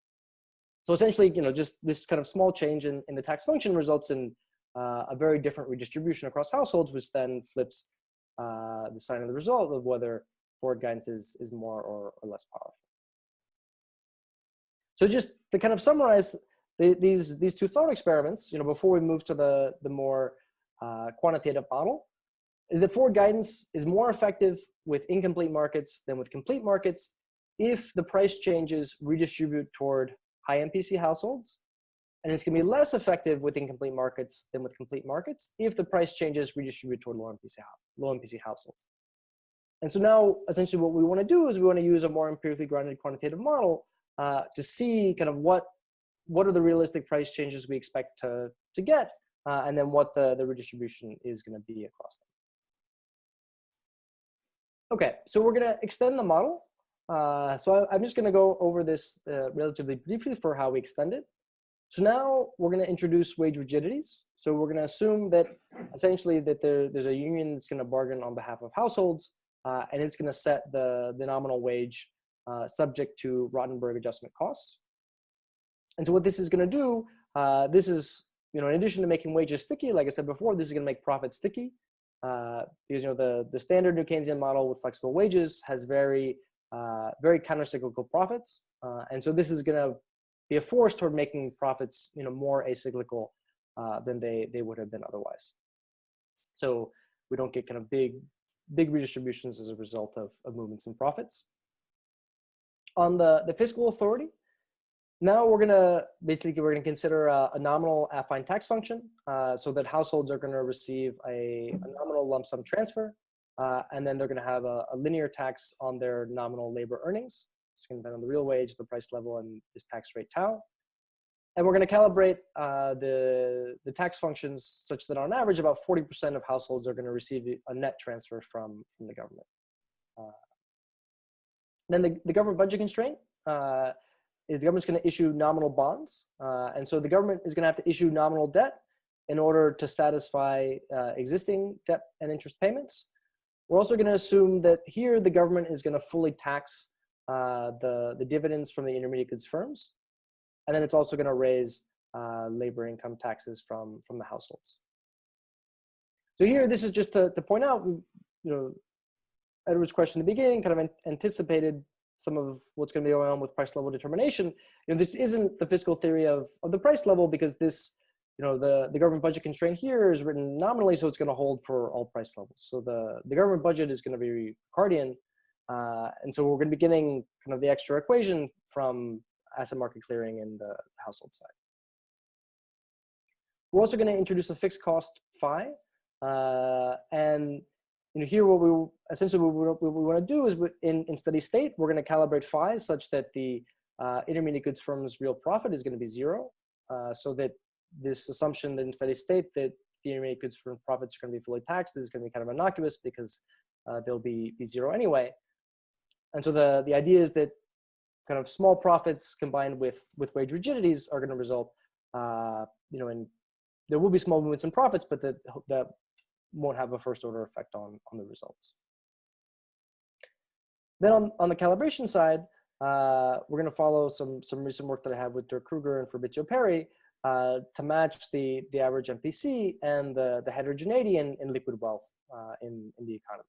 So essentially, you know, just this kind of small change in, in the tax function results in uh, a very different redistribution across households, which then flips uh, the sign of the result of whether forward guidance is, is more or, or less powerful. So just to kind of summarize the, these, these two thought experiments, you know, before we move to the, the more uh, quantitative model, is that forward guidance is more effective with incomplete markets than with complete markets if the price changes redistribute toward high MPC households, and it's going to be less effective with incomplete markets than with complete markets if the price changes redistribute toward low MPC, low MPC households. And so now, essentially, what we want to do is we want to use a more empirically grounded quantitative model uh, to see kind of what what are the realistic price changes we expect to to get, uh, and then what the the redistribution is going to be across them. Okay, so we're going to extend the model uh, so I, am just going to go over this uh, relatively briefly for how we extend it. So now we're going to introduce wage rigidities. So we're going to assume that essentially that there, there's a union that's going to bargain on behalf of households, uh, and it's going to set the, the nominal wage uh, subject to Rotemberg adjustment costs. And so what this is going to do, uh, this is, you know, in addition to making wages sticky, like I said before, this is going to make profits sticky. Because you know the the standard New Keynesian model with flexible wages has very uh, very countercyclical profits. Uh, and so this is going to be a force toward making profits, you know, more acyclical uh, than they, they would have been otherwise. So we don't get kind of big, big redistributions as a result of, of movements in profits. On the, the fiscal authority, now we're gonna, basically we're gonna consider a, a nominal affine tax function uh, so that households are gonna receive a, a nominal lump sum transfer uh, and then they're gonna have a, a linear tax on their nominal labor earnings. It's gonna depend on the real wage, the price level, and this tax rate tau. And we're going to calibrate uh, the, the tax functions such that on average, about 40% of households are going to receive a net transfer from, from the government. Uh, then the, the government budget constraint uh, is the government's going to issue nominal bonds. Uh, and so the government is going to have to issue nominal debt in order to satisfy uh, existing debt and interest payments. We're also going to assume that here the government is going to fully tax uh, the, the dividends from the intermediate goods firms. And then it's also going to raise uh, labor income taxes from, from the households. So here, this is just to, to point out, you know, Edward's question in the beginning kind of anticipated some of what's going to be going on with price level determination. You know, this isn't the fiscal theory of, of the price level because this, you know, the, the government budget constraint here is written nominally, so it's going to hold for all price levels. So the, the government budget is going to be Ricardian. Uh, and so we're going to be getting kind of the extra equation from asset market clearing in the household side. We're also going to introduce a fixed cost phi. Uh, and you know, here what we essentially what we, we want to do is in, in steady state, we're going to calibrate phi such that the uh, intermediate goods firm's real profit is going to be zero. Uh, so that this assumption that in steady state that the intermediate goods firm profits are going to be fully taxed is going to be kind of innocuous because uh, they'll be, be zero anyway. And so the, the idea is that kind of small profits combined with with wage rigidities are going to result, uh, you know, in there will be small movements in profits, but that that won't have a first order effect on on the results. Then on on the calibration side, uh, we're going to follow some some recent work that I have with Dirk Krueger and Fabrizio Perri uh, to match the the average MPC and the the heterogeneity in, in liquid wealth uh, in in the economy.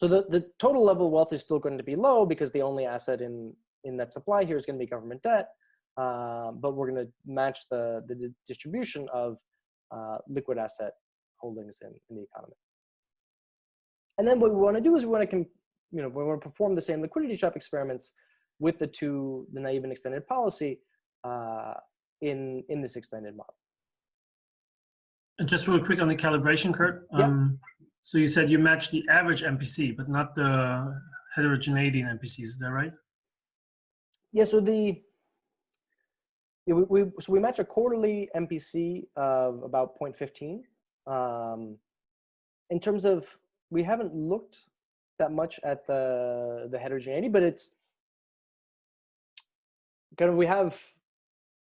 So the, the total level of wealth is still going to be low because the only asset in, in that supply here is going to be government debt. Uh, but we're going to match the, the distribution of uh, liquid asset holdings in, in the economy. And then what we want to do is we want to, you know, we want to perform the same liquidity trap experiments with the two, the naive and extended policy uh, in, in this extended model. And just real quick on the calibration, Kurt. Um, so you said you match the average MPC, but not the heterogeneity in MPCs. Is that right? Yeah. So the yeah, we, we so we match a quarterly MPC of about 0.15. Um, in terms of we haven't looked that much at the the heterogeneity, but it's kind of we have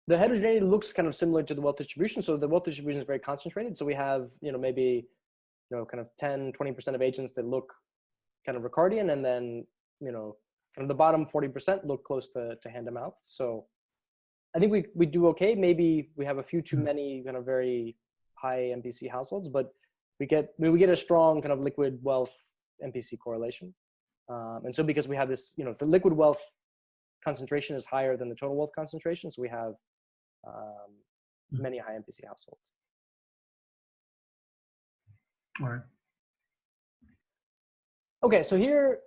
the heterogeneity looks kind of similar to the wealth distribution. So the wealth distribution is very concentrated. So we have you know maybe you know, kind of 10, 20% of agents that look kind of Ricardian and then, you know, kind of the bottom 40% look close to, to hand to mouth. So I think we, we do okay. Maybe we have a few too mm-hmm. many kind of very high MPC households, but we get, we get a strong kind of liquid wealth MPC correlation. Um, and so because we have this, you know, the liquid wealth concentration is higher than the total wealth concentration. So we have um, mm-hmm. many high MPC households. All right. Okay, so here,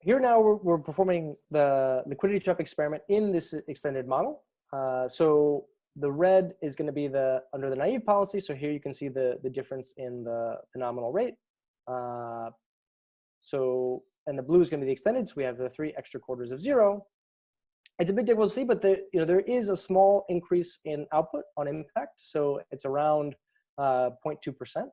here now we're, we're performing the liquidity trap experiment in this extended model. Uh, so the red is going to be the under the naive policy. So here you can see the the difference in the, the nominal rate. Uh, so and the blue is going to be the extended. So we have the three extra quarters of zero. It's a bit difficult to see, but you know there is a small increase in output on impact. So it's around 0.2 uh, percent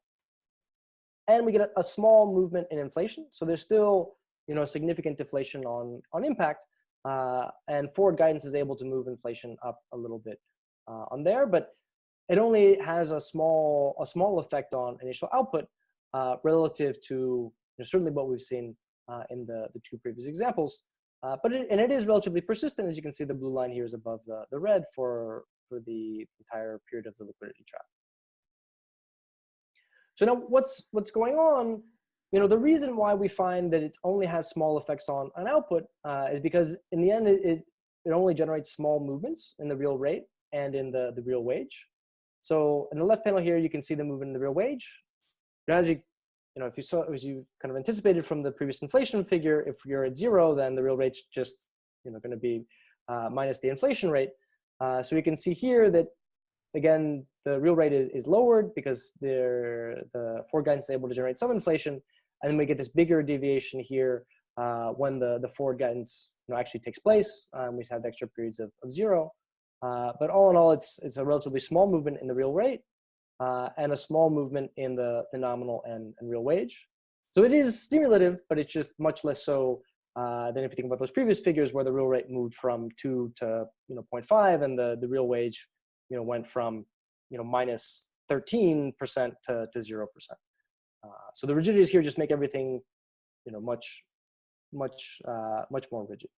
and we get a, a, small movement in inflation. So there's still, you know, significant deflation on, on impact, uh, and forward guidance is able to move inflation up a little bit uh, on there, but it only has a small, a small effect on initial output uh, relative to you know, certainly what we've seen uh, in the, the two previous examples. Uh, but it, and it is relatively persistent. As you can see, the blue line here is above the, the red for, for the entire period of the liquidity trap. So now what's, what's going on, you know, the reason why we find that it only has small effects on, on output uh, is because in the end, it, it, only generates small movements in the real rate and in the, the real wage. So in the left panel here, you can see the movement in the real wage. as you, you know, if you saw, as you kind of anticipated from the previous inflation figure, if you're at zero, then the real rate's just, you know, going to be uh, minus the inflation rate. Uh, so we can see here that, again, the real rate is, is lowered because the forward guidance is able to generate some inflation. And then we get this bigger deviation here uh, when the, the forward guidance you know, actually takes place. Um, we have the extra periods of, of zero. Uh, but all in all, it's, it's a relatively small movement in the real rate uh, and a small movement in the, the nominal and, and real wage. So it is stimulative, but it's just much less so uh, than if you think about those previous figures where the real rate moved from 2 to you know 0.5 and the, the real wage you know, went from you know, minus 13% to, to 0%. Uh, so the rigidities here just make everything you know, much, much, uh, much more rigid.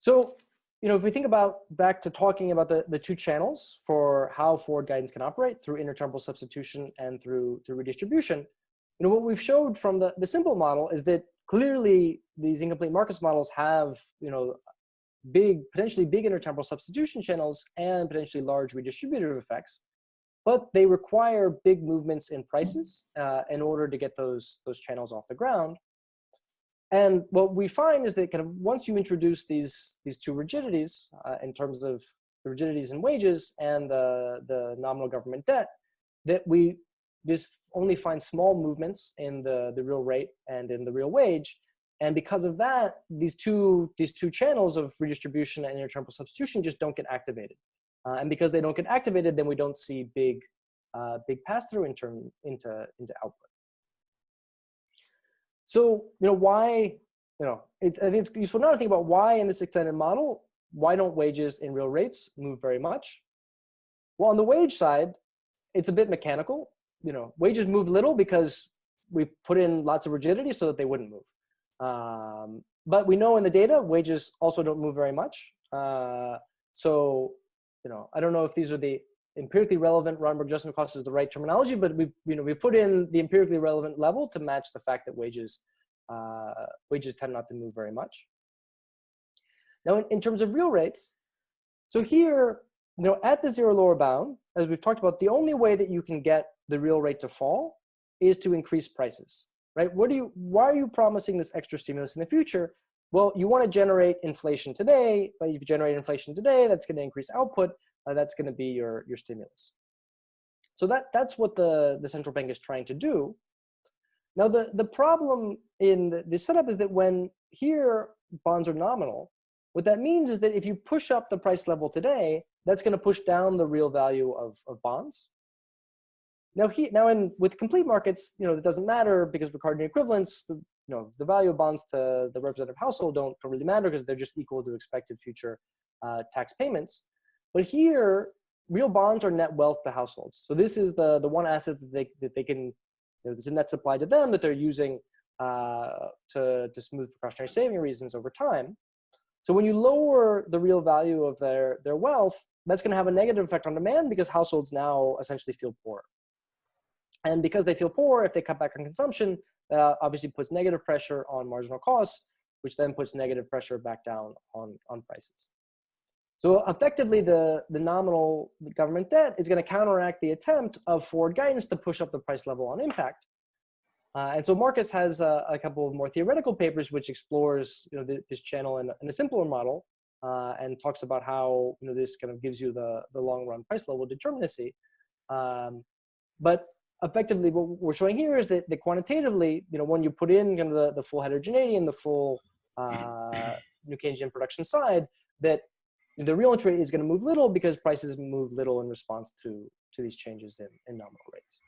So you know, if we think about back to talking about the, the two channels for how forward guidance can operate through intertemporal substitution and through, through redistribution, you know, what we've showed from the, the simple model is that clearly these incomplete markets models have, you know, big, potentially big intertemporal substitution channels and potentially large redistributive effects, but they require big movements in prices uh, in order to get those, those channels off the ground. And what we find is that kind of once you introduce these, these two rigidities uh, in terms of the rigidities in wages and the, the nominal government debt, that we just only find small movements in the, the real rate and in the real wage. And because of that, these two, these two channels of redistribution and intertemporal substitution just don't get activated. Uh, and because they don't get activated, then we don't see big, uh, big pass-through in term, into, into output. So, you know, why, you know, it, I think it's useful now to think about why in this extended model, why don't wages in real rates move very much? Well, on the wage side, it's a bit mechanical. You know, wages move little because we put in lots of rigidity so that they wouldn't move. Um, but we know in the data, wages also don't move very much. Uh, so, you know, I don't know if these are the empirically relevant Rotemberg adjustment cost is the right terminology, but we, you know, we put in the empirically relevant level to match the fact that wages, uh, wages tend not to move very much. Now, in, in terms of real rates, so here, you know, at the zero lower bound, as we've talked about, the only way that you can get the real rate to fall is to increase prices, right? What do you, why are you promising this extra stimulus in the future? Well, you want to generate inflation today, but if you generate inflation today, that's going to increase output uh, that's going to be your, your stimulus. So that, that's what the, the central bank is trying to do. Now, the, the problem in the, the setup is that when here bonds are nominal, what that means is that if you push up the price level today, that's going to push down the real value of, of bonds. Now, he, now in with complete markets, you know, it doesn't matter because Ricardian equivalence, the, you know, the value of bonds to the representative household don't, don't really matter because they're just equal to expected future uh, tax payments. But here, real bonds are net wealth to households. So this is the, the one asset that they, that they can, you know, a net supply to them that they're using uh, to, to smooth precautionary saving reasons over time. So when you lower the real value of their, their wealth, that's going to have a negative effect on demand because households now essentially feel poor. And because they feel poor, if they cut back on consumption, that obviously puts negative pressure on marginal costs, which then puts negative pressure back down on, on prices. So effectively, the, the nominal government debt is going to counteract the attempt of forward guidance to push up the price level on impact. Uh, and so Marcus has a, a, couple of more theoretical papers which explores you know, the, this channel in, in, a simpler model uh, and talks about how you know, this kind of gives you the, the long run price level determinacy. Um, but effectively what we're showing here is that, that quantitatively, you know, when you put in kind of the, the full heterogeneity and the full uh, New Keynesian production side, that the real interest rate is going to move little because prices move little in response to, to these changes in, in nominal rates.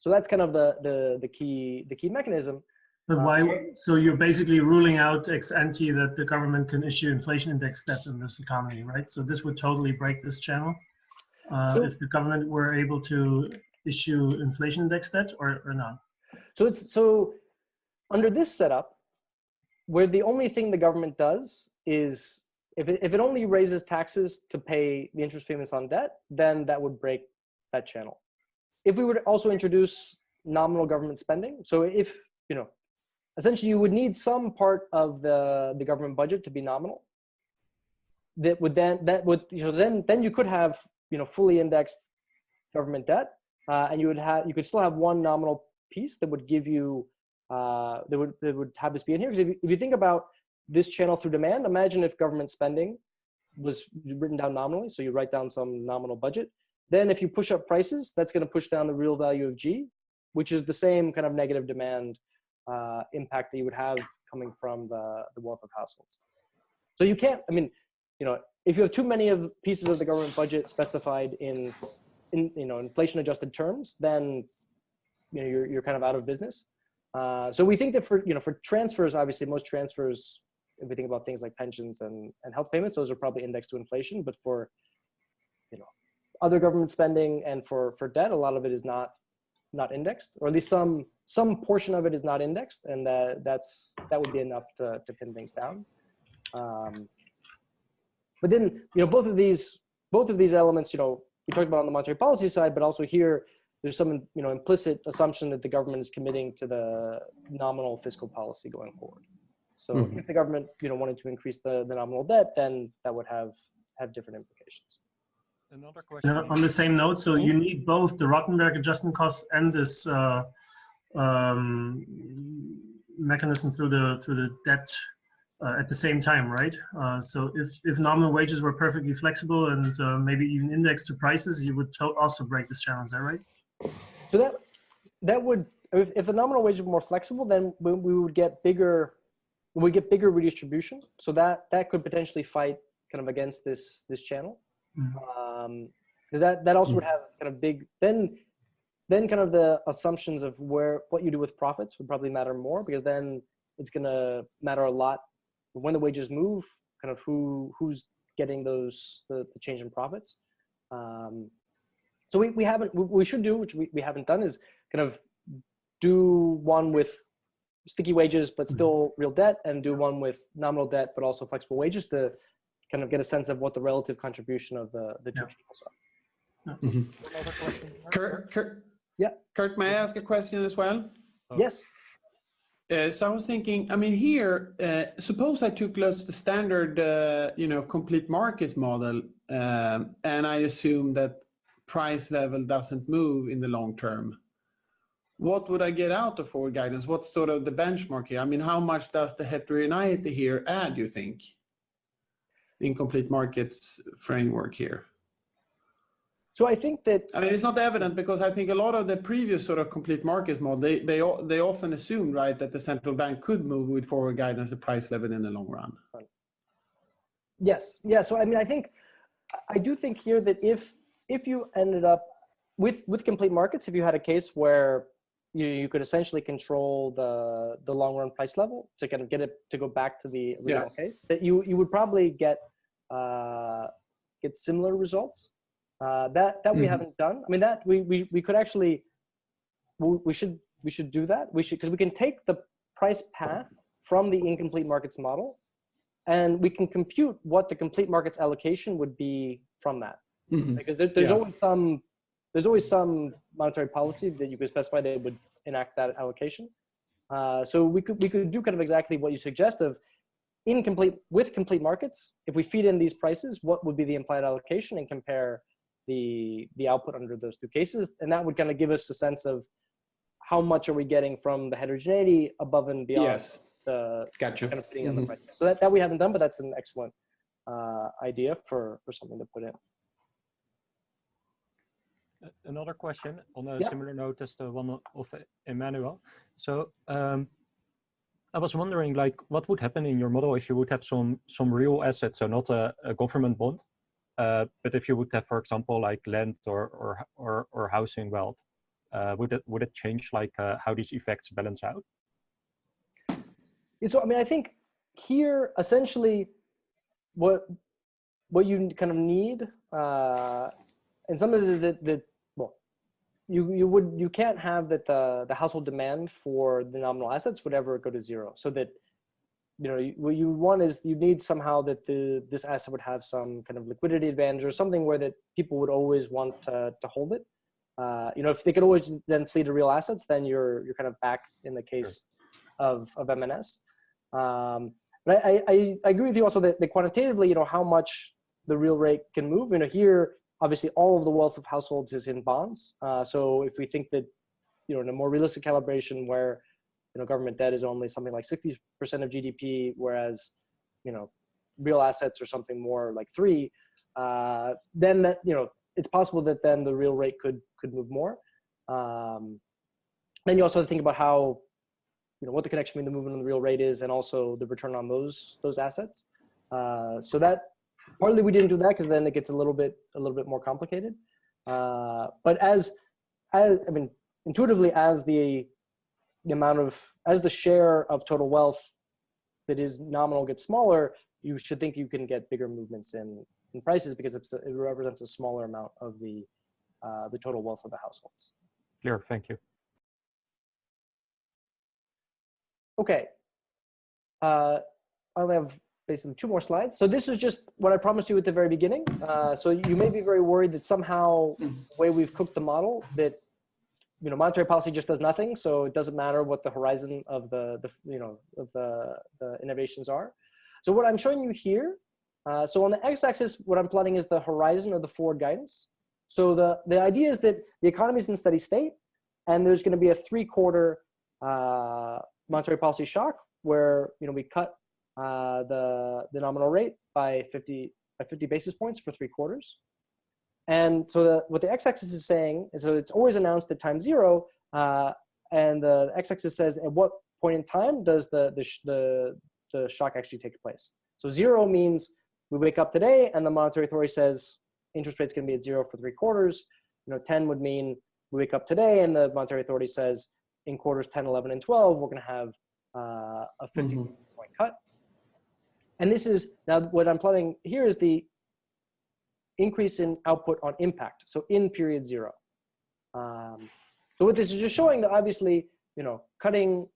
So that's kind of the, the, the, key, the key mechanism. But why, uh, so you're basically ruling out ex ante that the government can issue inflation index debt in this economy, right? So this would totally break this channel uh, so, if the government were able to issue inflation index debt or, or not? So it's, so under this setup, where the only thing the government does is if it, if it only raises taxes to pay the interest payments on debt, then that would break that channel. If we would also introduce nominal government spending, so if, you know, essentially you would need some part of the, the government budget to be nominal, that would then, that would, you know, then, then you could have, you know, fully indexed government debt, uh, and you would have you could still have one nominal piece that would give you uh, that would that would have this be in here. Because if, if you think about this channel through demand, imagine if government spending was written down nominally. So you write down some nominal budget. Then if you push up prices, that's going to push down the real value of G, which is the same kind of negative demand uh, impact that you would have coming from the, the wealth of households. So you can't, I mean, you know, if you have too many of pieces of the government budget specified in, in you know, inflation adjusted terms, then you know, you're, you're kind of out of business. Uh, so we think that for, you know, for transfers, obviously most transfers, if we think about things like pensions and, and health payments, those are probably indexed to inflation, but for, you know, other government spending and for, for debt, a lot of it is not, not indexed, or at least some, some portion of it is not indexed. And that that's, that would be enough to, to pin things down. Um, but then, you know, both of these, both of these elements, you know, we talked about on the monetary policy side, but also here, there's some, you know, implicit assumption that the government is committing to the nominal fiscal policy going forward. So Mhm. if the government, you know, wanted to increase the, the nominal debt, then that would have, have different implications. Another question. Yeah, on the same note, so you need both the Rotemberg adjustment costs and this uh, um, mechanism through the through the debt uh, at the same time, right? Uh, so if if nominal wages were perfectly flexible and uh, maybe even indexed to prices, you would to- also break this channel. Is that right? So that, that would, if, if the nominal wage were more flexible, then we, we would get bigger, we get bigger redistribution. So that, that could potentially fight kind of against this, this channel. Mhm. Um, that, that also would have kind of big, then, then kind of the assumptions of where, what you do with profits would probably matter more because then it's gonna matter a lot when the wages move, kind of who, who's getting those, the, the change in profits. Um, so we, we haven't, we should do, which we, we haven't done is kind of do one with sticky wages, but still real debt and do one with nominal debt, but also flexible wages to kind of get a sense of what the relative contribution of the, the two Yeah. channels are. Another question. Mark? Kurt, Kurt, Yeah. Kurt, may I ask a question as well? Oh. Yes. Uh, so I was thinking, I mean, here, uh, suppose I took let's the standard, uh, you know, complete markets model, um, and I assume that price level doesn't move in the long term. What would I get out of forward guidance? What's sort of the benchmark here? I mean, how much does the heterogeneity here add, you think, in complete markets framework here? So I think that, I mean, it's not evident because I think a lot of the previous sort of complete market model, they, they, they often assumed, right, that the central bank could move with forward guidance the price level in the long run. yes. Yeah. So, I mean, I think, I do think here that if, if you ended up with, with complete markets, if you had a case where you, you could essentially control the, the long run price level to kind of get it to go back to the original case, that you, you would probably get, uh, get similar results. Uh, that that we Mhm. haven't done. I mean, that we we we could actually we, we should we should do that. We should because we can take the price path from the incomplete markets model, and we can compute what the complete markets allocation would be from that. Mhm. Because there, there's Yeah. always some there's always some monetary policy that you could specify that would enact that allocation. Uh, so we could we could do kind of exactly what you suggest of incomplete with complete markets. If we feed in these prices, what would be the implied allocation and compare the the output under those two cases, and that would kind of give us a sense of how much are we getting from the heterogeneity above and beyond Yes, the gotcha. kind of fitting on the Mhm. price. So that, that we haven't done, but that's an excellent uh, idea for for something to put in. Another question on a Yeah. similar note as the one of Emmanuel. So um, I was wondering, like, what would happen in your model if you would have some some real assets, so not a, a government bond, uh, but if you would have, for example, like land or or or, or housing wealth, uh, would it would it change like uh, how these effects balance out? Yeah, So I mean, I think here essentially, what what you kind of need, uh, and some of this is that well, you you would you can't have that the the household demand for the nominal assets would ever go to zero. So that you know you- what you want is you need somehow that the this asset would have some kind of liquidity advantage or something where that people would always want to to hold it. Uh, you know, if they could always then flee to real assets, then you're you're kind of back in the case of of MNS. Um, but I, I, I agree with you also that, that quantitatively, you know, how much the real rate can move. You know, here, obviously all of the wealth of households is in bonds. Uh, so if we think that, you know, in a more realistic calibration where, you know, government debt is only something like 60% of GDP, whereas, you know, real assets are something more like three, uh, then that, you know, it's possible that then the real rate could could move more. Um, then you also have to think about how, you know, what the connection between the movement and the real rate is, and also the return on those those assets. Uh, so that partly we didn't do that because then it gets a little bit a little bit more complicated. Uh, but as as I mean, intuitively, as the the amount of as the share of total wealth that is nominal gets smaller, you should think you can get bigger movements in in prices because it's it represents a smaller amount of the uh, the total wealth of the households. Clear, thank you. Okay. Uh, I only have basically two more slides. So this is just what I promised you at the very beginning. Uh, so you may be very worried that somehow the way we've cooked the model that you know monetary policy just does nothing. So it doesn't matter what the horizon of the, the you know of the, the innovations are. So what I'm showing you here. Uh, so on the x-axis, what I'm plotting is the horizon of the forward guidance. So the the idea is that the economy is in steady state, and there's going to be a three-quarter uh, monetary policy shock where you know we cut uh, the the nominal rate by 50 by 50 basis points for three quarters. And so the, what the x-axis is saying is so it's always announced at time zero, uh, and the x-axis says at what point in time does the the, the the shock actually take place. So zero means we wake up today and the monetary authority says interest rates gonna be at zero for three quarters. You know, 10 would mean we wake up today and the monetary authority says in quarters 10, 11, and 12, we're going to have uh, a 50 Mhm. point cut. And this is now what I'm plotting here is the increase in output on impact. So in period zero. Um, so what this is just showing that obviously, you know, cutting,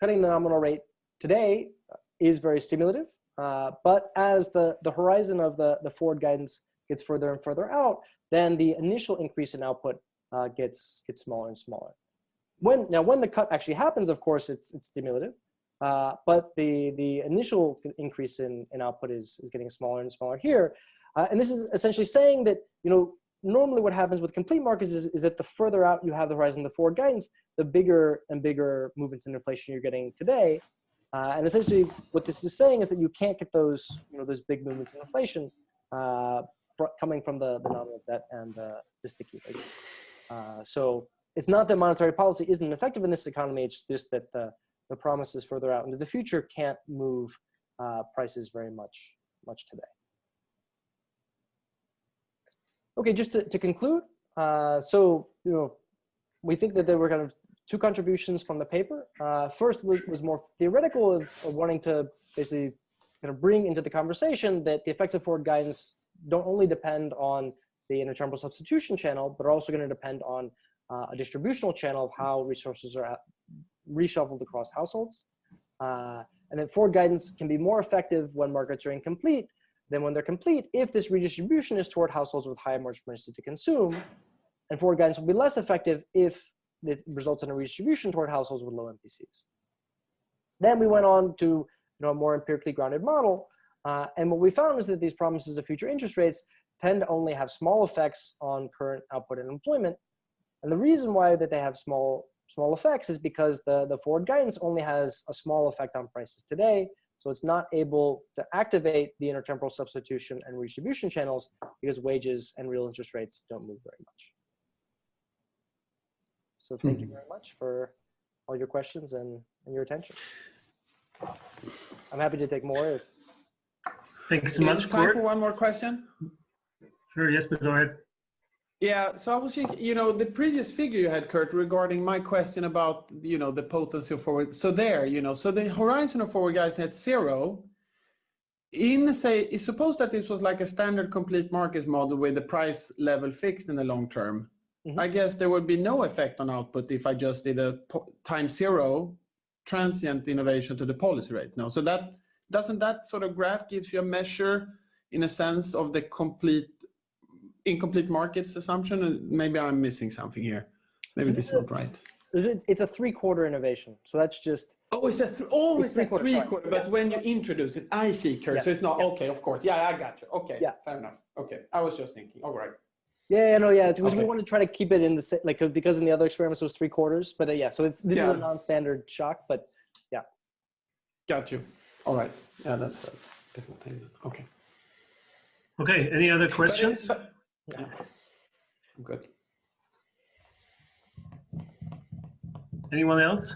cutting the nominal rate today is very stimulative. Uh, but as the, the horizon of the, the forward guidance gets further and further out, then the initial increase in output uh, gets, gets smaller and smaller. When, now, when the cut actually happens, of course, it's, it's stimulative. Uh, but the, the initial increase in, in output is, is getting smaller and smaller here. Uh, and this is essentially saying that, you know, normally what happens with complete markets is, is that the further out you have the horizon the forward guidance, the bigger and bigger movements in inflation you're getting today. Uh, and essentially what this is saying is that you can't get those, you know, those big movements in inflation uh, coming from the, the nominal debt and the, the sticky rate. Uh, so it's not that monetary policy isn't effective in this economy, it's just that the, the promises further out into the future can't move uh, prices very much, much today. Okay, just to, to conclude, uh, so, you know, we think that there were kind of two contributions from the paper. Uh, first was, was more theoretical of, of, wanting to basically kind of bring into the conversation that the effects of forward guidance don't only depend on the intertemporal substitution channel, but are also going to depend on uh, a distributional channel of how resources are reshuffled across households. Uh, and then forward guidance can be more effective when markets are incomplete than when they're complete if this redistribution is toward households with high propensity to consume. And forward guidance will be less effective if it results in a redistribution toward households with low MPCs. Then we went on to you know, a more empirically grounded model. Uh, and what we found is that these promises of future interest rates tend to only have small effects on current output and employment. And the reason why that they have small small effects is because the, the forward guidance only has a small effect on prices today. So it's not able to activate the intertemporal substitution and redistribution channels because wages and real interest rates don't move very much. So thank you hmm. very much for all your questions and, and your attention. I'm happy to take more. Thanks so Yeah, much, Time for one more question? Sure, yes, but go ahead. Yeah, so I was thinking, you know, the previous figure you had, Kurt, regarding my question about, you know, the potency of forward. So there, you know, so the horizon of forward guys at zero. In say, is suppose that this was like a standard complete markets model with the price level fixed in the long term. Mhm. I guess there would be no effect on output if I just did a po- time zero transient innovation to the policy rate. No, so that doesn't that sort of graph gives you a measure in a sense of the complete incomplete markets assumption and maybe i'm missing something here maybe So this this is not right It's it's a three quarter innovation. So that's just Oh, it's a th- oh, It's it's, a three-quarter, three quarter. But Yeah. when you introduce it, I see, Kurt. Yeah. So it's not Yeah. okay. Of course. Yeah, I got you. Okay. Yeah. Fair enough. Okay. I was just thinking. All right. Yeah, yeah, no, yeah. Because we want to try to keep it in the sa- like uh, because in the other experiments it was three quarters. But uh, yeah, so it's, this is a non-standard shock. But yeah. Got you. All right. Yeah, that's a different thing. Okay. Okay, any other questions? But- yeah. I'm good. Anyone else?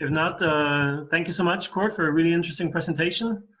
If not, uh, thank you so much, Kurt, for a really interesting presentation.